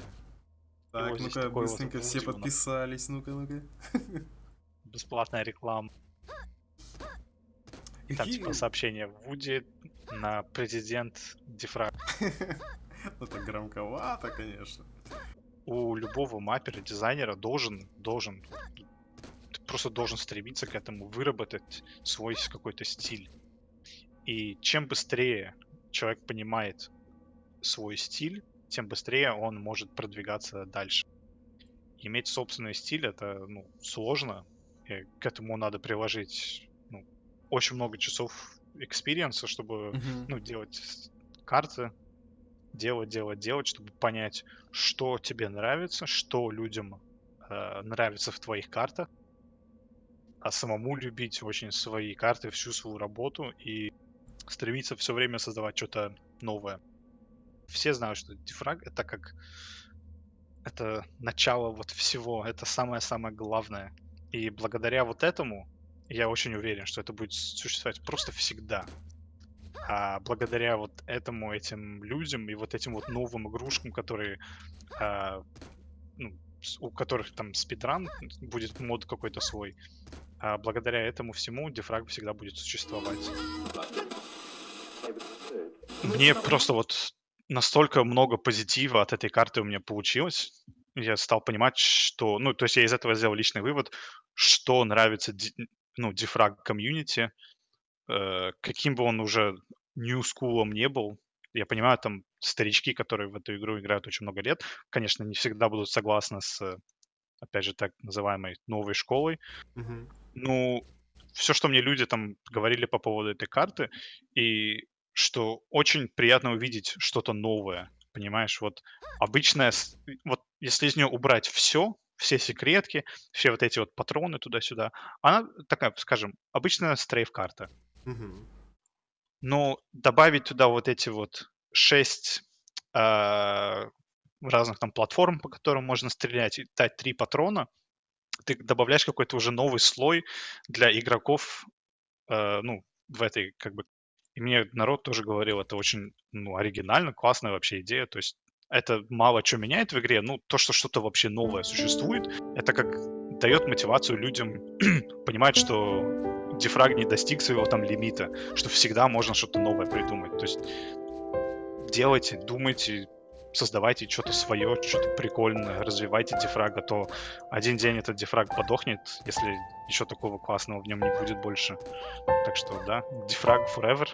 вот Так, ну-ка, быстренько все подписались, ну-ка, ну-ка. Бесплатная реклама. Там типа сообщение Вуди на президент Дифраг. Это громковато, конечно. У любого маппера, дизайнера должен, должен, ты просто должен стремиться к этому, выработать свой какой-то стиль. И чем быстрее человек понимает свой стиль, тем быстрее он может продвигаться дальше. Иметь собственный стиль это ну, сложно. И к этому надо приложить ну, очень много часов experience а, чтобы Мгм. ну, делать карты, делать, делать, делать, чтобы понять, что тебе нравится, что людям э, нравится в твоих картах, а самому любить очень свои карты, всю свою работу и стремиться все время создавать что-то новое. Все знают, что дифраг это как это начало вот всего, это самое-самое главное. И благодаря вот этому Я очень уверен, что это будет существовать просто всегда. А благодаря вот этому, этим людям и вот этим вот новым игрушкам, которые, а, ну, у которых там спидран, будет мод какой-то свой, а благодаря этому всему дефраг всегда будет существовать. Мне просто вот настолько много позитива от этой карты у меня получилось. Я стал понимать, что... Ну, то есть я из этого сделал личный вывод, что нравится ну, дефраг комьюнити, э, каким бы он уже new school не был. Я понимаю, там старички, которые в эту игру играют очень много лет, конечно, не всегда будут согласны с, э, опять же, так называемой новой школой, Мгм. ну, все, что мне люди там говорили по поводу этой карты, и что очень приятно увидеть что-то новое, понимаешь? Вот обычная, вот если из нее убрать все, все секретки, все вот эти вот патроны туда-сюда, она такая, скажем, обычная стрейф-карта. Мгм. Но добавить туда вот эти вот 6 разных там платформ, по которым можно стрелять, и дать 3 патрона, ты добавляешь какой-то уже новый слой для игроков, э, ну, в этой, как бы, и мне народ тоже говорил, это очень, ну, оригинально, классная вообще идея, то есть это мало что меняет в игре, ну, то, что что-то вообще новое существует, это как дает мотивацию людям понимать, что дефраг не достиг своего там лимита, что всегда можно что-то новое придумать, то есть делайте, думайте, создавайте что-то свое, что-то прикольное, развивайте дефраг, а то один день этот дефраг подохнет, если ничего такого классного в нем не будет больше. Так что, да, дефраг forever.